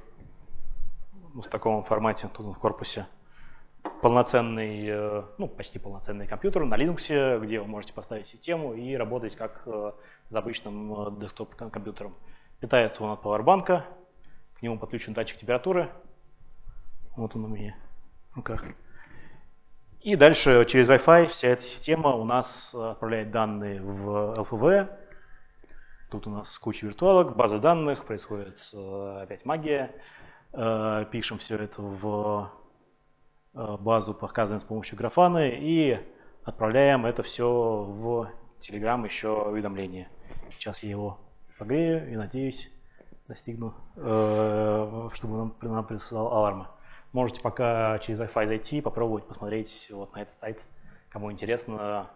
в таком формате тут в корпусе полноценный, э, ну, почти полноценный компьютер на Linux, где вы можете поставить систему и работать как э, с обычным э, десктоп-компьютером. Питается он от пауэрбанка, к нему подключен датчик температуры. Вот он у меня в руках. И дальше через Wi-Fi вся эта система у нас отправляет данные в LFV. Тут у нас куча виртуалок, база данных, происходит опять магия. Э, пишем все это в э, базу, показываем с помощью графана и отправляем это все в Telegram еще уведомление. Сейчас я его погрею и надеюсь достигну, э, чтобы нам, нам прислал аларма. Можете пока через Wi-Fi зайти, попробовать посмотреть вот на этот сайт, кому интересно.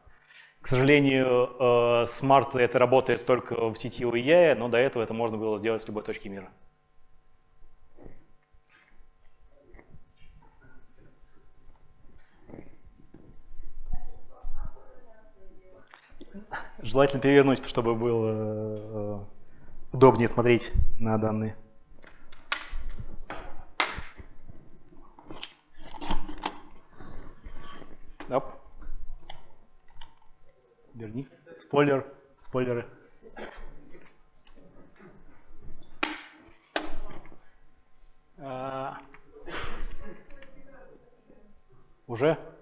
К сожалению, Smart это работает только в сети UEI, но до этого это можно было сделать с любой точки мира. Желательно перевернуть, чтобы было э, удобнее смотреть на данные. Оп. Верни. Спойлер. Спойлеры. А... Уже?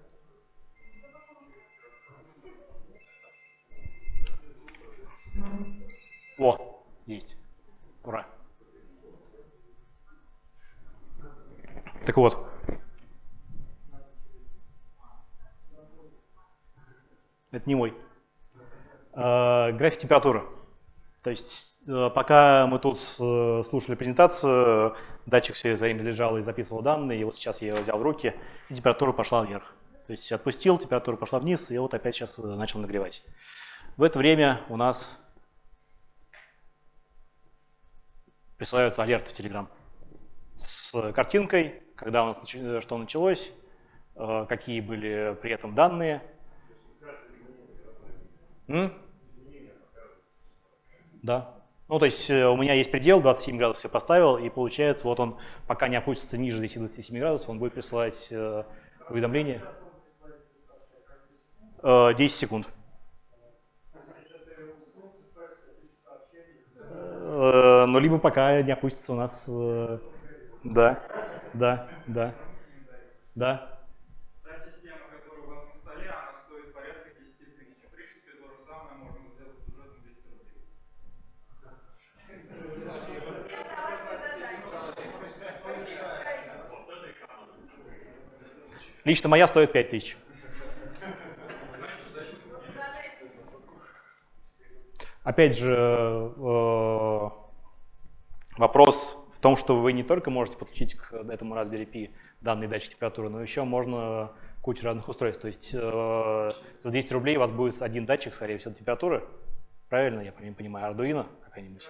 Температуры. То есть э, пока мы тут э, слушали презентацию, датчик все время лежал и записывал данные, и вот сейчас я его взял в руки, и температура пошла вверх. То есть отпустил, температура пошла вниз, и вот опять сейчас начал нагревать. В это время у нас присылаются алерты в Telegram с картинкой, когда у нас что началось, э, какие были при этом данные. М? Да. Ну, то есть э, у меня есть предел, 27 градусов я поставил, и получается, вот он, пока не опустится ниже этих 27 градусов, он будет присылать э, уведомление. 10 секунд. Э, но либо пока не опустится у нас... Э, да, да, да, да. Лично моя стоит 5000. Опять же, э, вопрос в том, что вы не только можете подключить к этому Raspberry Pi данные датчик температуры, но еще можно кучу разных устройств. То есть э, за 200 рублей у вас будет один датчик, скорее всего, температуры. Правильно, я понимаю, Arduino какая-нибудь?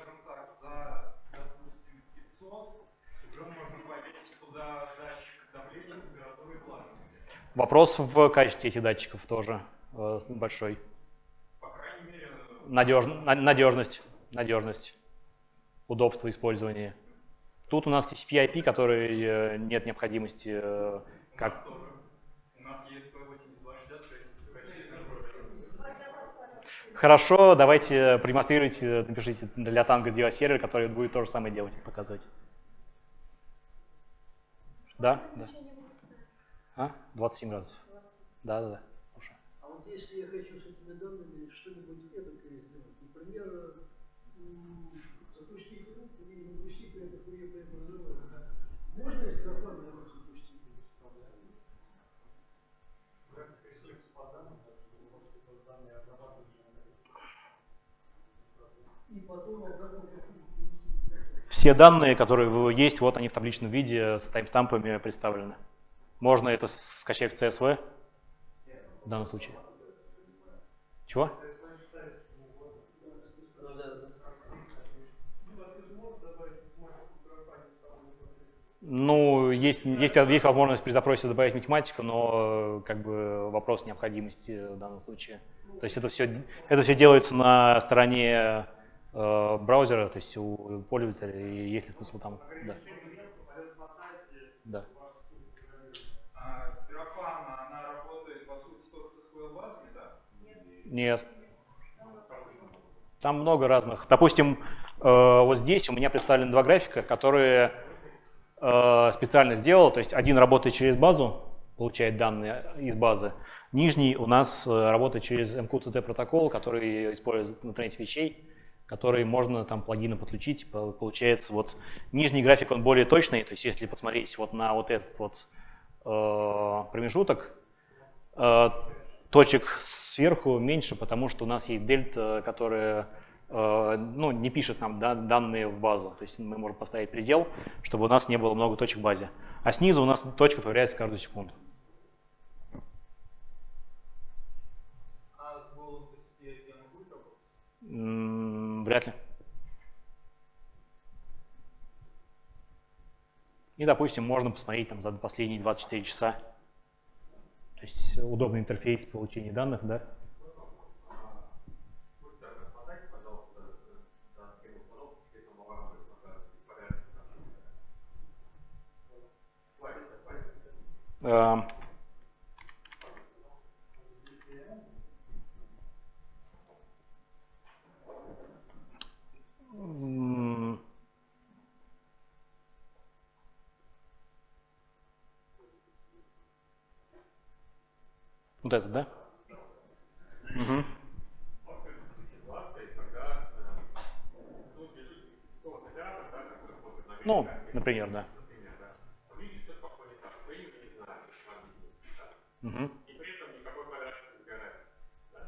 Вопрос в качестве этих датчиков тоже э, большой надеж, надежность, надежность, удобство использования. Тут у нас TCP IP, который э, нет необходимости э, как... Хорошо, давайте продемонстрируйте, напишите для танга сделать сервер, который будет то же самое делать, показывать. Да? Да. А? 27 градусов. Да, да, да. Слушай. А вот если я хочу с этими данными что-нибудь эдакое сделать, например, запустить руку или запустить это хуе преобразование, можно из графана его запустить? И потом обратно все данные, которые есть, вот они в табличном виде с таймстампами представлены. Можно это скачать в CSV в данном случае. Чего? Ну, есть, есть, есть возможность при запросе добавить математику, но как бы вопрос необходимости в данном случае. То есть это все, это все делается на стороне э, браузера, то есть у пользователя, и есть ли смысл там. Да. Да. Нет. Там много разных. Допустим, э, вот здесь у меня представлены два графика, которые э, специально сделал. То есть один работает через базу, получает данные из базы. Нижний у нас э, работает через MQTT протокол, который использует в интернете вещей, который можно там плагины подключить. Получается, вот нижний график, он более точный. То есть если посмотреть вот на вот этот вот промежуток, точек сверху меньше, потому что у нас есть дельта, которая э, ну, не пишет нам да, данные в базу. То есть мы можем поставить предел, чтобы у нас не было много точек в базе. А снизу у нас точка появляется каждую секунду. А Вряд ли. И, допустим, можно посмотреть там за последние 24 часа. То есть удобный интерфейс получения данных, да? Будьте так, отмотайте, пожалуйста, э, на схему установки, где там авария будет показывать, порядок. Слайд, слайд. Эм, м, Вот это, да? Э, ну, лежит какого-то оператора, да, который смотрит на Ну, график, например, да. например, да, вы ищете что-то пошло не так, вы его не знаете, вам не да, Мгм. и при этом никакой квадратик не сгорает. Да.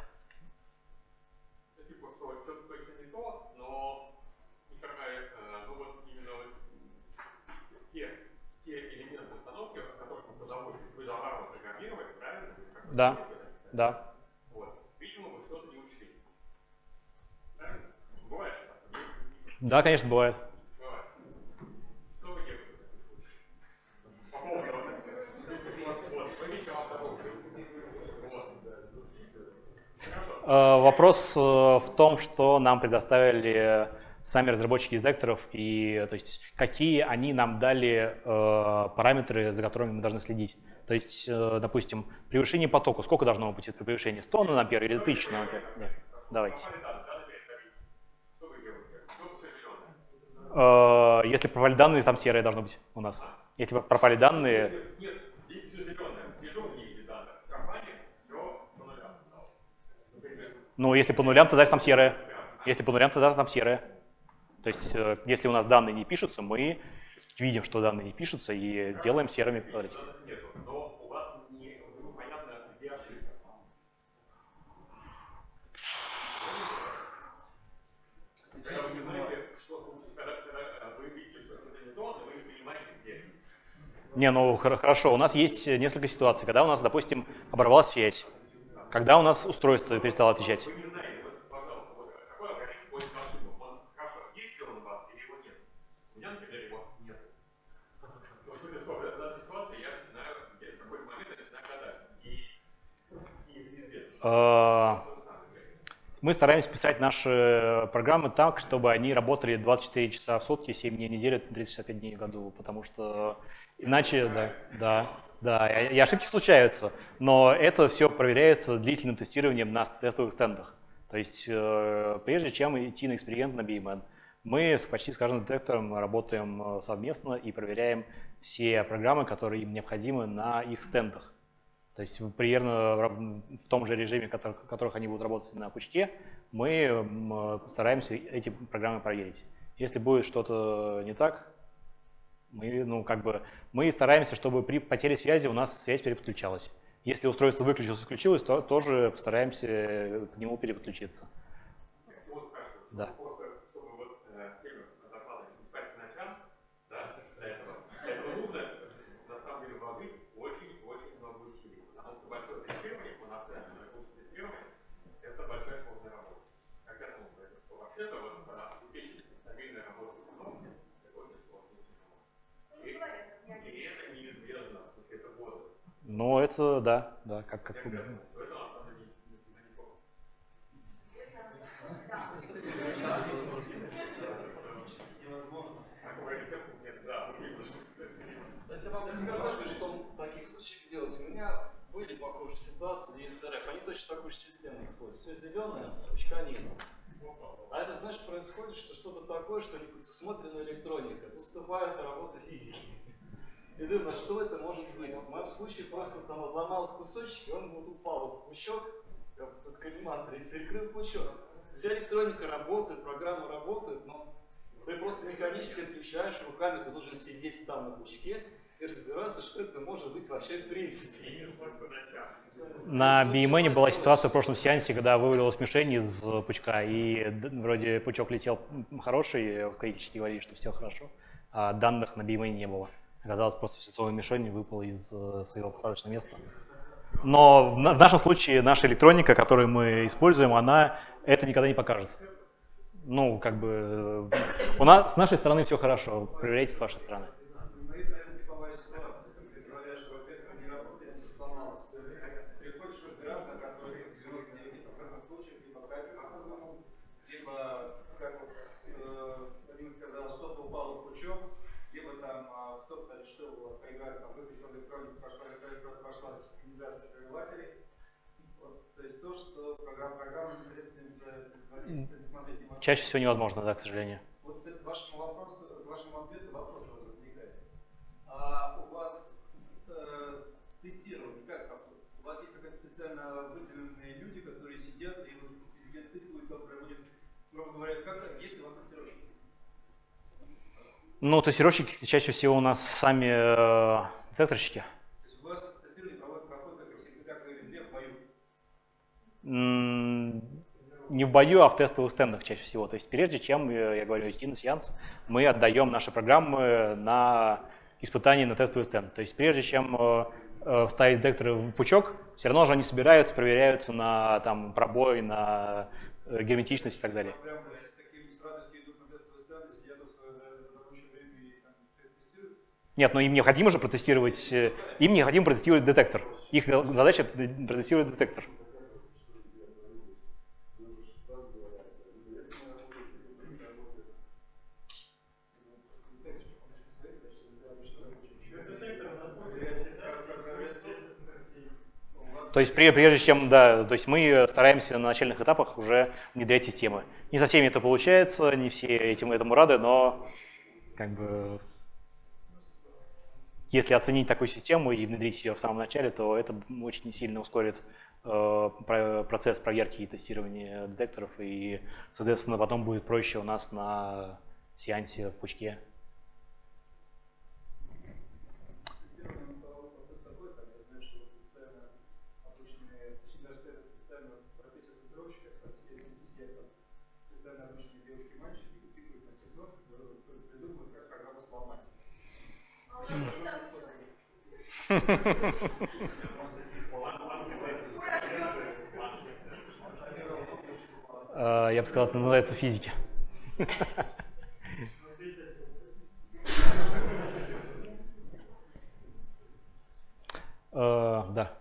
Ну, типа, что что-то точно не то, но никакая, э, ну вот именно вот те, те элементы установки, о которых мы позаботились, вы заварно программировали, правильно? Как вы Да. Да. Вот. Видимо, вы что-то не учли. Правильно? Бывает? Да, конечно, бывает. Э, Вопрос э, в том, что нам предоставили сами разработчики детекторов и то есть какие они нам дали э, параметры, за которыми мы должны следить. То есть, э, допустим, превышение потока. Сколько должно быть это превышение? 100 наномпер или 1000 наномпер? Да. Давайте. Попали данные, данные перестали. Что вы делаете? Что все зеленое? Э, Если пропали данные, там серое должно быть у нас. Если пропали данные, Нет, нет, ну, если по нулям, тогда там серое. Если по нулям, тогда там серое. То есть, э, если у нас данные не пишутся, мы видим, что данные не пишутся и делаем серыми квадратики. не ну, хорошо, у нас есть несколько ситуаций, когда у нас, допустим, оборвалась связь, когда у нас устройство перестало отвечать. Вы не знаете, вот, пожалуйста, вот, какой алгоритм поиска ошибок? Он, хорошо, есть ли он у вас или его нет? У меня, например, его нет. Ну, в смысле, что, в этой ситуации я начинаю, я в какой-то момент я начинаю гадать. И, и неизвестно. Э, Что вы сами говорите. Мы стараемся писать наши программы так, чтобы они работали 24 часа в сутки, 7 дней в неделю, 365 дней в году, потому что иначе, да, да, да, и ошибки случаются, но это все проверяется длительным тестированием на тестовых стендах. То есть э, прежде чем идти на эксперимент на BMN, мы почти с каждым детектором работаем э, совместно и проверяем все программы, которые им необходимы на их стендах. То есть примерно в рав- в том же режиме, который- в которых они будут работать на пучке, мы э, стараемся эти программы проверить. Если будет что-то не так, мы, ну, как бы, мы стараемся, чтобы при потере связи у нас связь переподключалась. Если устройство выключилось, включилось, то тоже постараемся э, к нему переподключиться. Да. просто чтобы вот э, тему доклада не спать по ночам, да, для этого, для этого нужно на самом деле вложить очень-очень много усилий, потому что большое тестирование, полноценное ресурсное тестирование, это большая сложная работа. Как я думаю, это, что вообще-то вот э, обеспечить стабильную работу установки, это очень сложная система. И, и это неизбежно, то есть это годы. Но это, да, да, как, как увидишь. Кстати, вам рассказали, что в таких случаях делать. У меня были похожие ситуации в СРФ. Они точно такую же систему используют. Все зеленое, пучка нет. А это значит происходит, что что-то такое, что не предусмотрена электроника. Тут вступает работа физики. И думаю, а что это может быть? В моем случае просто там обломался кусочек, и он вот упал в пучок, как под коллиматором, и перекрыл пучок. Вся электроника работает, программа работает, но ты просто механически отключаешь, руками ты должен сидеть там на пучке, и разбираться, что это может быть вообще в принципе. На BMN была ситуация в прошлом сеансе, когда вывалилась мишень из пучка, и вроде пучок летел хороший, в критически говорили, что все хорошо, а данных на BMN не было. Оказалось, просто часовая мишень выпала из э, своего посадочного места. Но в нашем случае наша электроника, которую мы используем, она это никогда не покажет. Ну, как бы, э, у нас, с нашей стороны все хорошо, проверяйте с вашей стороны. Ну, это, наверное, типовая ситуация. Ты говоришь, что, во-первых, не работает, все сломалось. Приходишь разбираться, оказывается, в 99% случаев либо капель накопленному, либо, как вот э, Вадим сказал, что-то упало в пучок, либо там а, кто-то решил поиграть, там, выключил электронику, пошла, пошла синхронизация прерывателей. Вот, то есть то, что программа, программа непосредственно не смотреть не Чаще всего невозможно, да, к сожалению. вот к вашему вопросу, к вашему ответу вопрос возникает. А у вас э, тестирование как проходит? У вас есть какие-то специально выделенные люди, которые сидят и вот тыкают, кто проводит, грубо говоря, как есть ли у вас тестировщики? Ну, тестировщики чаще всего у нас сами э, детекторщики. То есть у вас тестирование проходит, проходит как как везде, в бою. Не в бою, а в тестовых стендах чаще всего. То есть прежде чем, э, я говорю, идти на сеанс, мы отдаем наши программы на испытание на тестовый стенд. То есть прежде чем э, э, вставить детекторы в пучок, все равно же они собираются, проверяются на там, пробой, на герметичность и так далее. Нет, но им необходимо же протестировать, им необходимо протестировать детектор. Их задача протестировать детектор. То есть пре- прежде чем, да, то есть мы стараемся на начальных этапах уже внедрять системы. Не со всеми это получается, не все этим этому рады, но как бы если оценить такую систему и внедрить ее в самом начале, то это очень сильно ускорит э, про- процесс проверки и тестирования детекторов, и, соответственно, потом будет проще у нас на сеансе в пучке. Тестирование это процесс такой, там, я знаю, что специально обычные, точнее, даже это специально профессия тестировщика, кстати, сидят, сидят там специально обычные девушки и мальчики, и тыкают на сигнал, которые придумывают, как программу сломать. Э, Я бы сказал, это называется физики. Э, Да,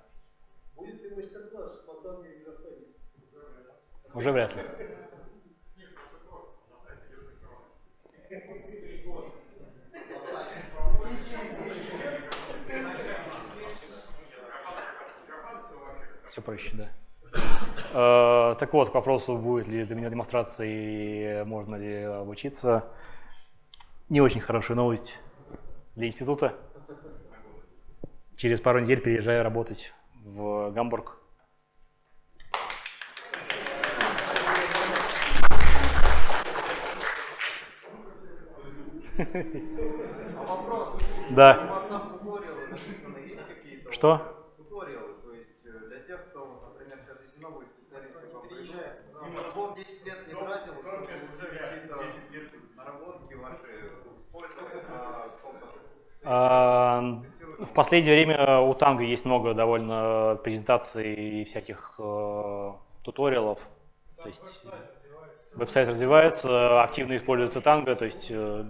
уже вряд ли. Все проще, да. Э, Так вот, к вопросу, будет ли для меня демонстрации, и можно ли обучиться. Не очень хорошая новость для института. Через пару недель переезжаю работать в Гамбург. А вопрос, у Да. вас там туториалы написаны, есть какие-то? Что? Туториалы, то есть э, для тех, кто, вот, например, сейчас если новые специалисты к вам приезжают, может, Бог 10 лет не тратил, чтобы уже какие-то наработки ваши использовать на каком-то А, В последнее время у Танго есть много довольно презентаций и всяких э, туториалов. То есть веб-сайт развивается, активно используется Танго, то есть э,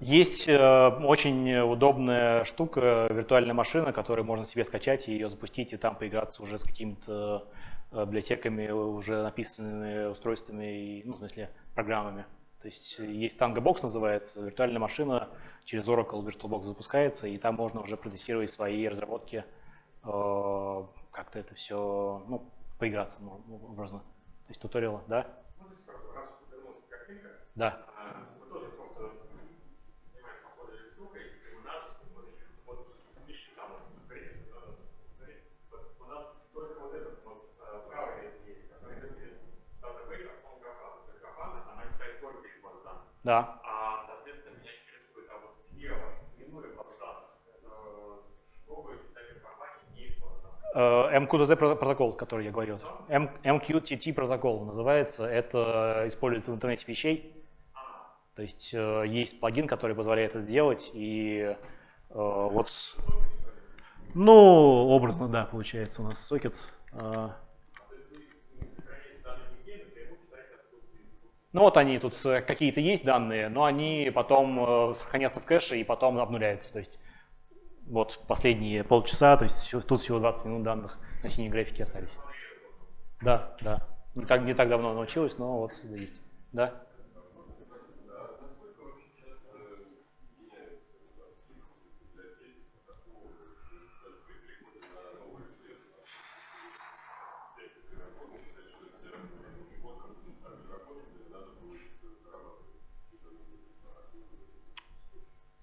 есть э, очень удобная штука, виртуальная машина, которую можно себе скачать и ее запустить, и там поиграться уже с какими-то э, библиотеками, уже написанными устройствами, и, ну, в смысле, программами. То есть есть Tango Box называется, виртуальная машина через Oracle VirtualBox запускается, и там можно уже протестировать свои разработки, э, как-то это все, ну, поиграться ну, образно. То есть туториалы, да? Да. Да. А, соответственно, меня интересует, а вот слева, минуя подданных, что вы читаете компании не Э, MQTT про- протокол, который я говорил. M- MQTT протокол называется. Это используется в интернете вещей. То есть э, есть плагин, который позволяет это делать. И э, вот, ну, образно, да, получается у нас сокет. э. Ну вот они тут э, какие-то есть данные, но они потом э, сохранятся в кэше и потом обнуляются. То есть вот последние полчаса, то есть тут всего 20 минут данных на синей графике остались. Да, да. Не так, не так давно научилась, но вот есть. Да.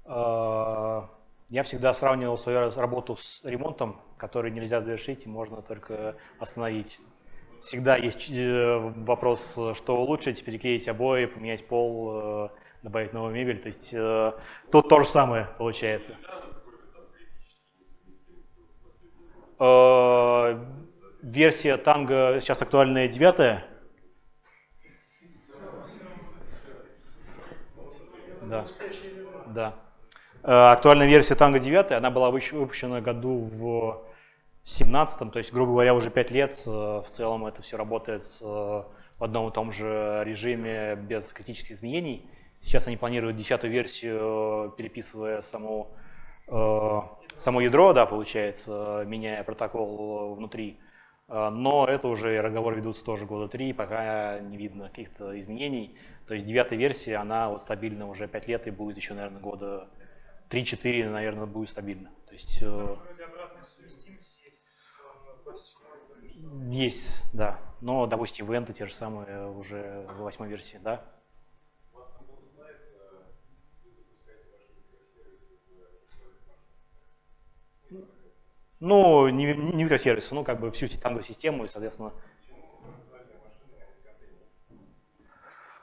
Я всегда сравнивал свою работу с ремонтом, который нельзя завершить и можно только остановить. Всегда есть э, вопрос, э, что улучшить, переклеить обои, поменять пол, э, добавить новую мебель. То есть э, тут то же самое получается. Э, Версия танго сейчас актуальная девятая. Да. Да. Э, Актуальная версия Tango 9, она была выпущена году в 17 то есть, грубо говоря, уже 5 лет. Э, В целом это все работает э, в одном и том же режиме без критических изменений. Сейчас они планируют десятую версию, переписывая само, само ядро, да, получается, меняя протокол внутри. Но это уже разговоры ведутся тоже года три, пока не видно каких-то изменений. То есть девятая версия, она вот стабильна уже 5 лет и будет еще, наверное, года 3-4, наверное, будет стабильно. То есть э, есть с э, 27 есть, да. Но, допустим, ивенты те же самые уже в восьмой версии, да. Ну, не, не микросервисы, ну, как бы всю танго систему и, соответственно,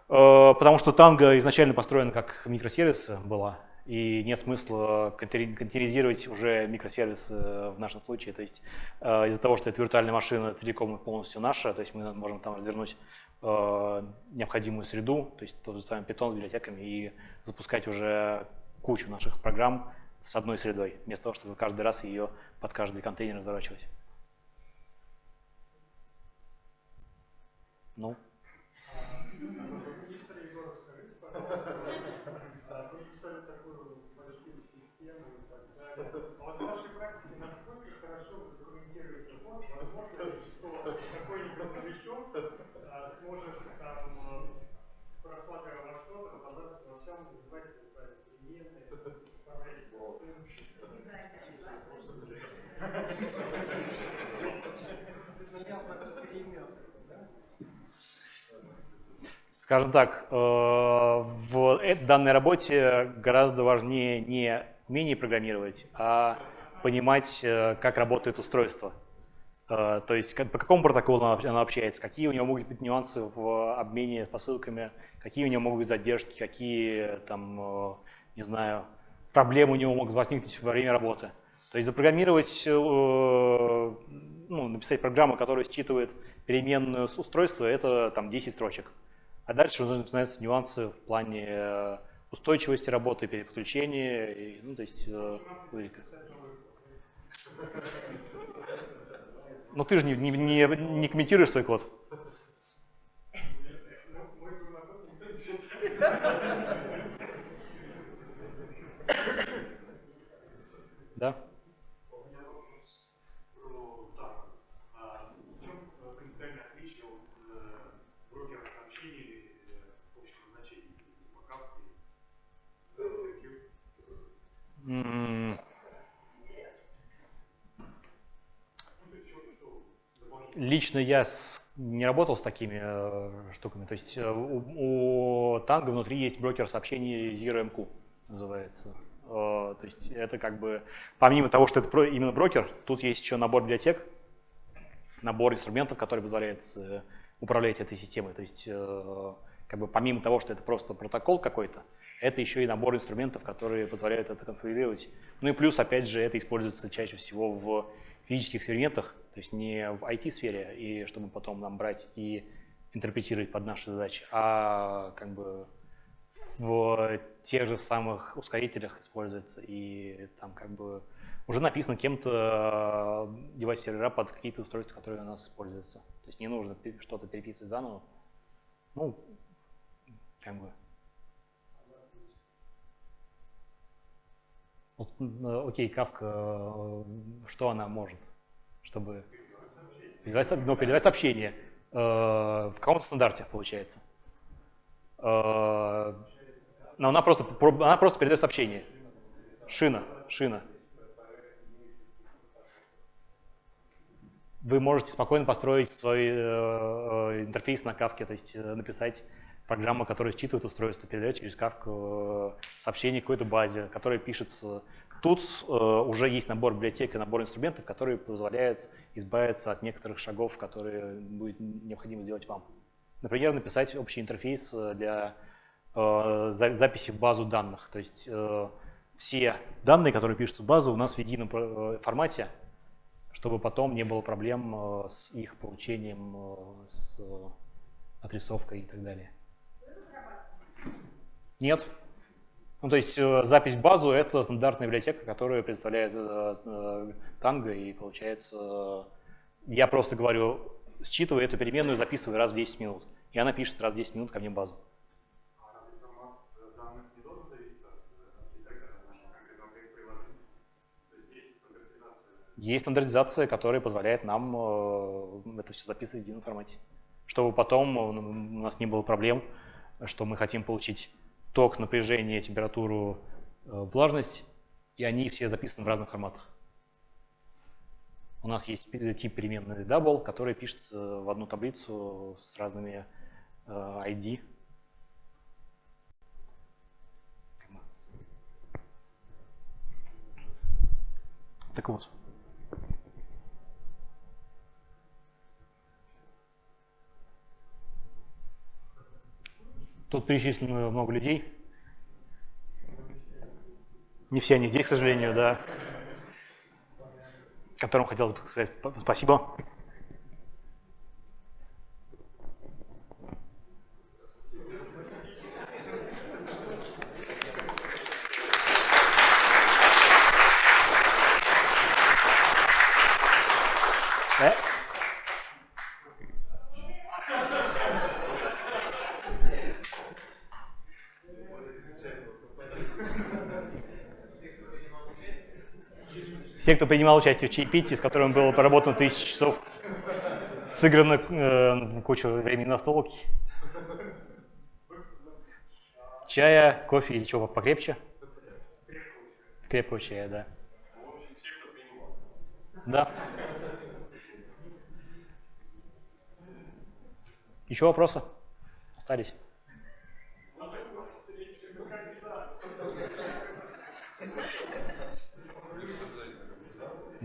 Э, Потому что танго изначально построена как микросервисы была, и нет смысла контейнери- контейнеризировать уже микросервисы в нашем случае. То есть э, из-за того, что это виртуальная машина целиком и полностью наша, то есть мы можем там развернуть э, необходимую среду, то есть тот же самый Python с библиотеками и запускать уже кучу наших программ с одной средой, вместо того, чтобы каждый раз ее под каждый контейнер разворачивать. Ну, Мистер Егоров, скажите, пожалуйста, а вы писали такую большую систему и так далее. А вот в вашей практике насколько хорошо вы документируете код? Возможно ли, что какой-нибудь новичок а, сможет там, э, просматривая ваш код, разобраться во всем, назвать правильно переменные, управлять Ясно, как перемен. Скажем так, э, в э- данной работе гораздо важнее не умение программировать, а понимать, э, как работает устройство. То есть по какому протоколу оно общается, какие у него могут быть нюансы в обмене посылками, какие у него могут быть задержки, какие там, не знаю, проблемы у него могут возникнуть во время работы. То есть запрограммировать, ну, написать программу, которая считывает переменную с устройства, это там 10 строчек. А дальше уже начинаются нюансы в плане э, устойчивости работы, переподключения, и, ну, то есть э. Но ты же не, не, не, не комментируешь свой код. Да? У меня вопрос про так. А в чем э, принципиальное отличие от э, брокера сообщений или э, общего значения, типа капки, IQ? М, Ну, то есть, что, что дополнительно? Лично я с- не работал с такими э, штуками. То есть э, у, у танго внутри есть брокер сообщений ZeroMQ, называется. Э, То есть это как бы, помимо того, что это про- именно брокер, тут есть еще набор библиотек, набор инструментов, который позволяет э, управлять этой системой. То есть э, как бы помимо того, что это просто протокол какой-то, это еще и набор инструментов, которые позволяют это конфигурировать. Ну и плюс, опять же, это используется чаще всего в физических экспериментах, то есть не в IT-сфере, и чтобы потом нам брать и интерпретировать под наши задачи, а как бы в тех же самых ускорителях используется, и там как бы уже написано кем-то девайс сервера под какие-то устройства, которые у нас используются. То есть не нужно что-то переписывать заново. Ну, как бы. Вот, окей, Кавка, что она может, чтобы передавать, ну, передавать сообщение э, в каком-то стандарте, получается. Э, но она просто, она просто передает сообщение. Шина, шина. Вы можете спокойно построить свой э, интерфейс на кавке, то есть э, написать программу, которая считывает устройство, передает через кавку э, сообщение к какой-то базе, которая пишется. Тут э, уже есть набор библиотек и набор инструментов, которые позволяют избавиться от некоторых шагов, которые будет необходимо сделать вам. Например, написать общий интерфейс э, для Э, записи в базу данных. То есть все данные, которые пишутся в базу, у нас в едином формате, чтобы потом не было проблем с их получением, с отрисовкой и так далее. Нет. Ну, то есть запись в базу – это стандартная библиотека, которая представляет танго, и получается, я просто говорю, считывай эту переменную, записывай раз в 10 минут. И она пишет раз в 10 минут ко мне базу. Есть стандартизация, которая позволяет нам э, это все записывать в едином формате. Чтобы потом у нас не было проблем, что мы хотим получить ток, напряжение, температуру, э, влажность, и они все записаны в разных форматах. У нас есть тип переменной double, который пишется в одну таблицу с разными ID. Э, так вот. Тут перечислено много людей. Не все они здесь, к сожалению, да. Которым хотелось бы сказать спасибо. Все, кто принимал участие в чаепитии, с которым было проработано тысячи часов, сыграно э, кучу времени на столке. Чая, кофе или чего покрепче? Крепкого чая, да. Да. Еще вопросы? Остались?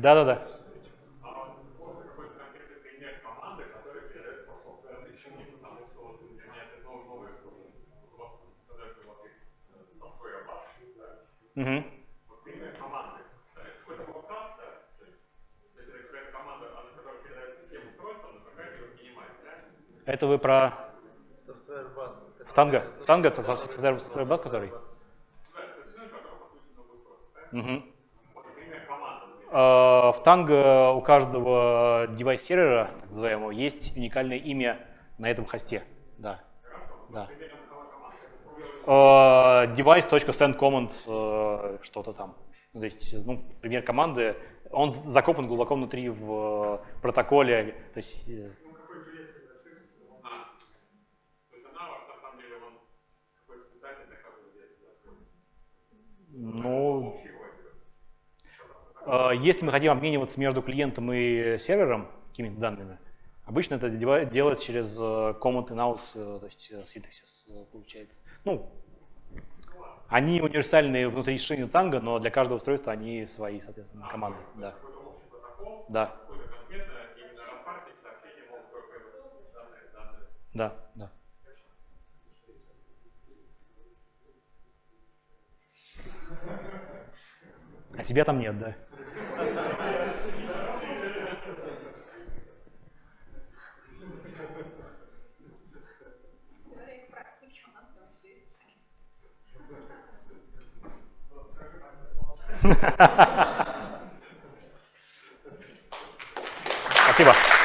Да, да, да. Угу. Это вы про... В танго? В танго это софтвер бас, который? Угу. А, в Tango у каждого девайс-сервера, называемого, есть уникальное имя на этом хосте. Да. да. Device.sendCommand uh, что-то там. То есть, ну, пример команды, он закопан глубоко внутри в протоколе. То есть, э, ну, а, если мы хотим обмениваться между клиентом и сервером какими-то данными, обычно это делается через э, command in-house, э, то есть э, синтаксис получается. Ну, они универсальные внутри шины танго, но для каждого устройства они свои, соответственно, команды. Да. Да. Да, да. А тебя там нет, да? Теория и практики у нас там есть. Спасибо.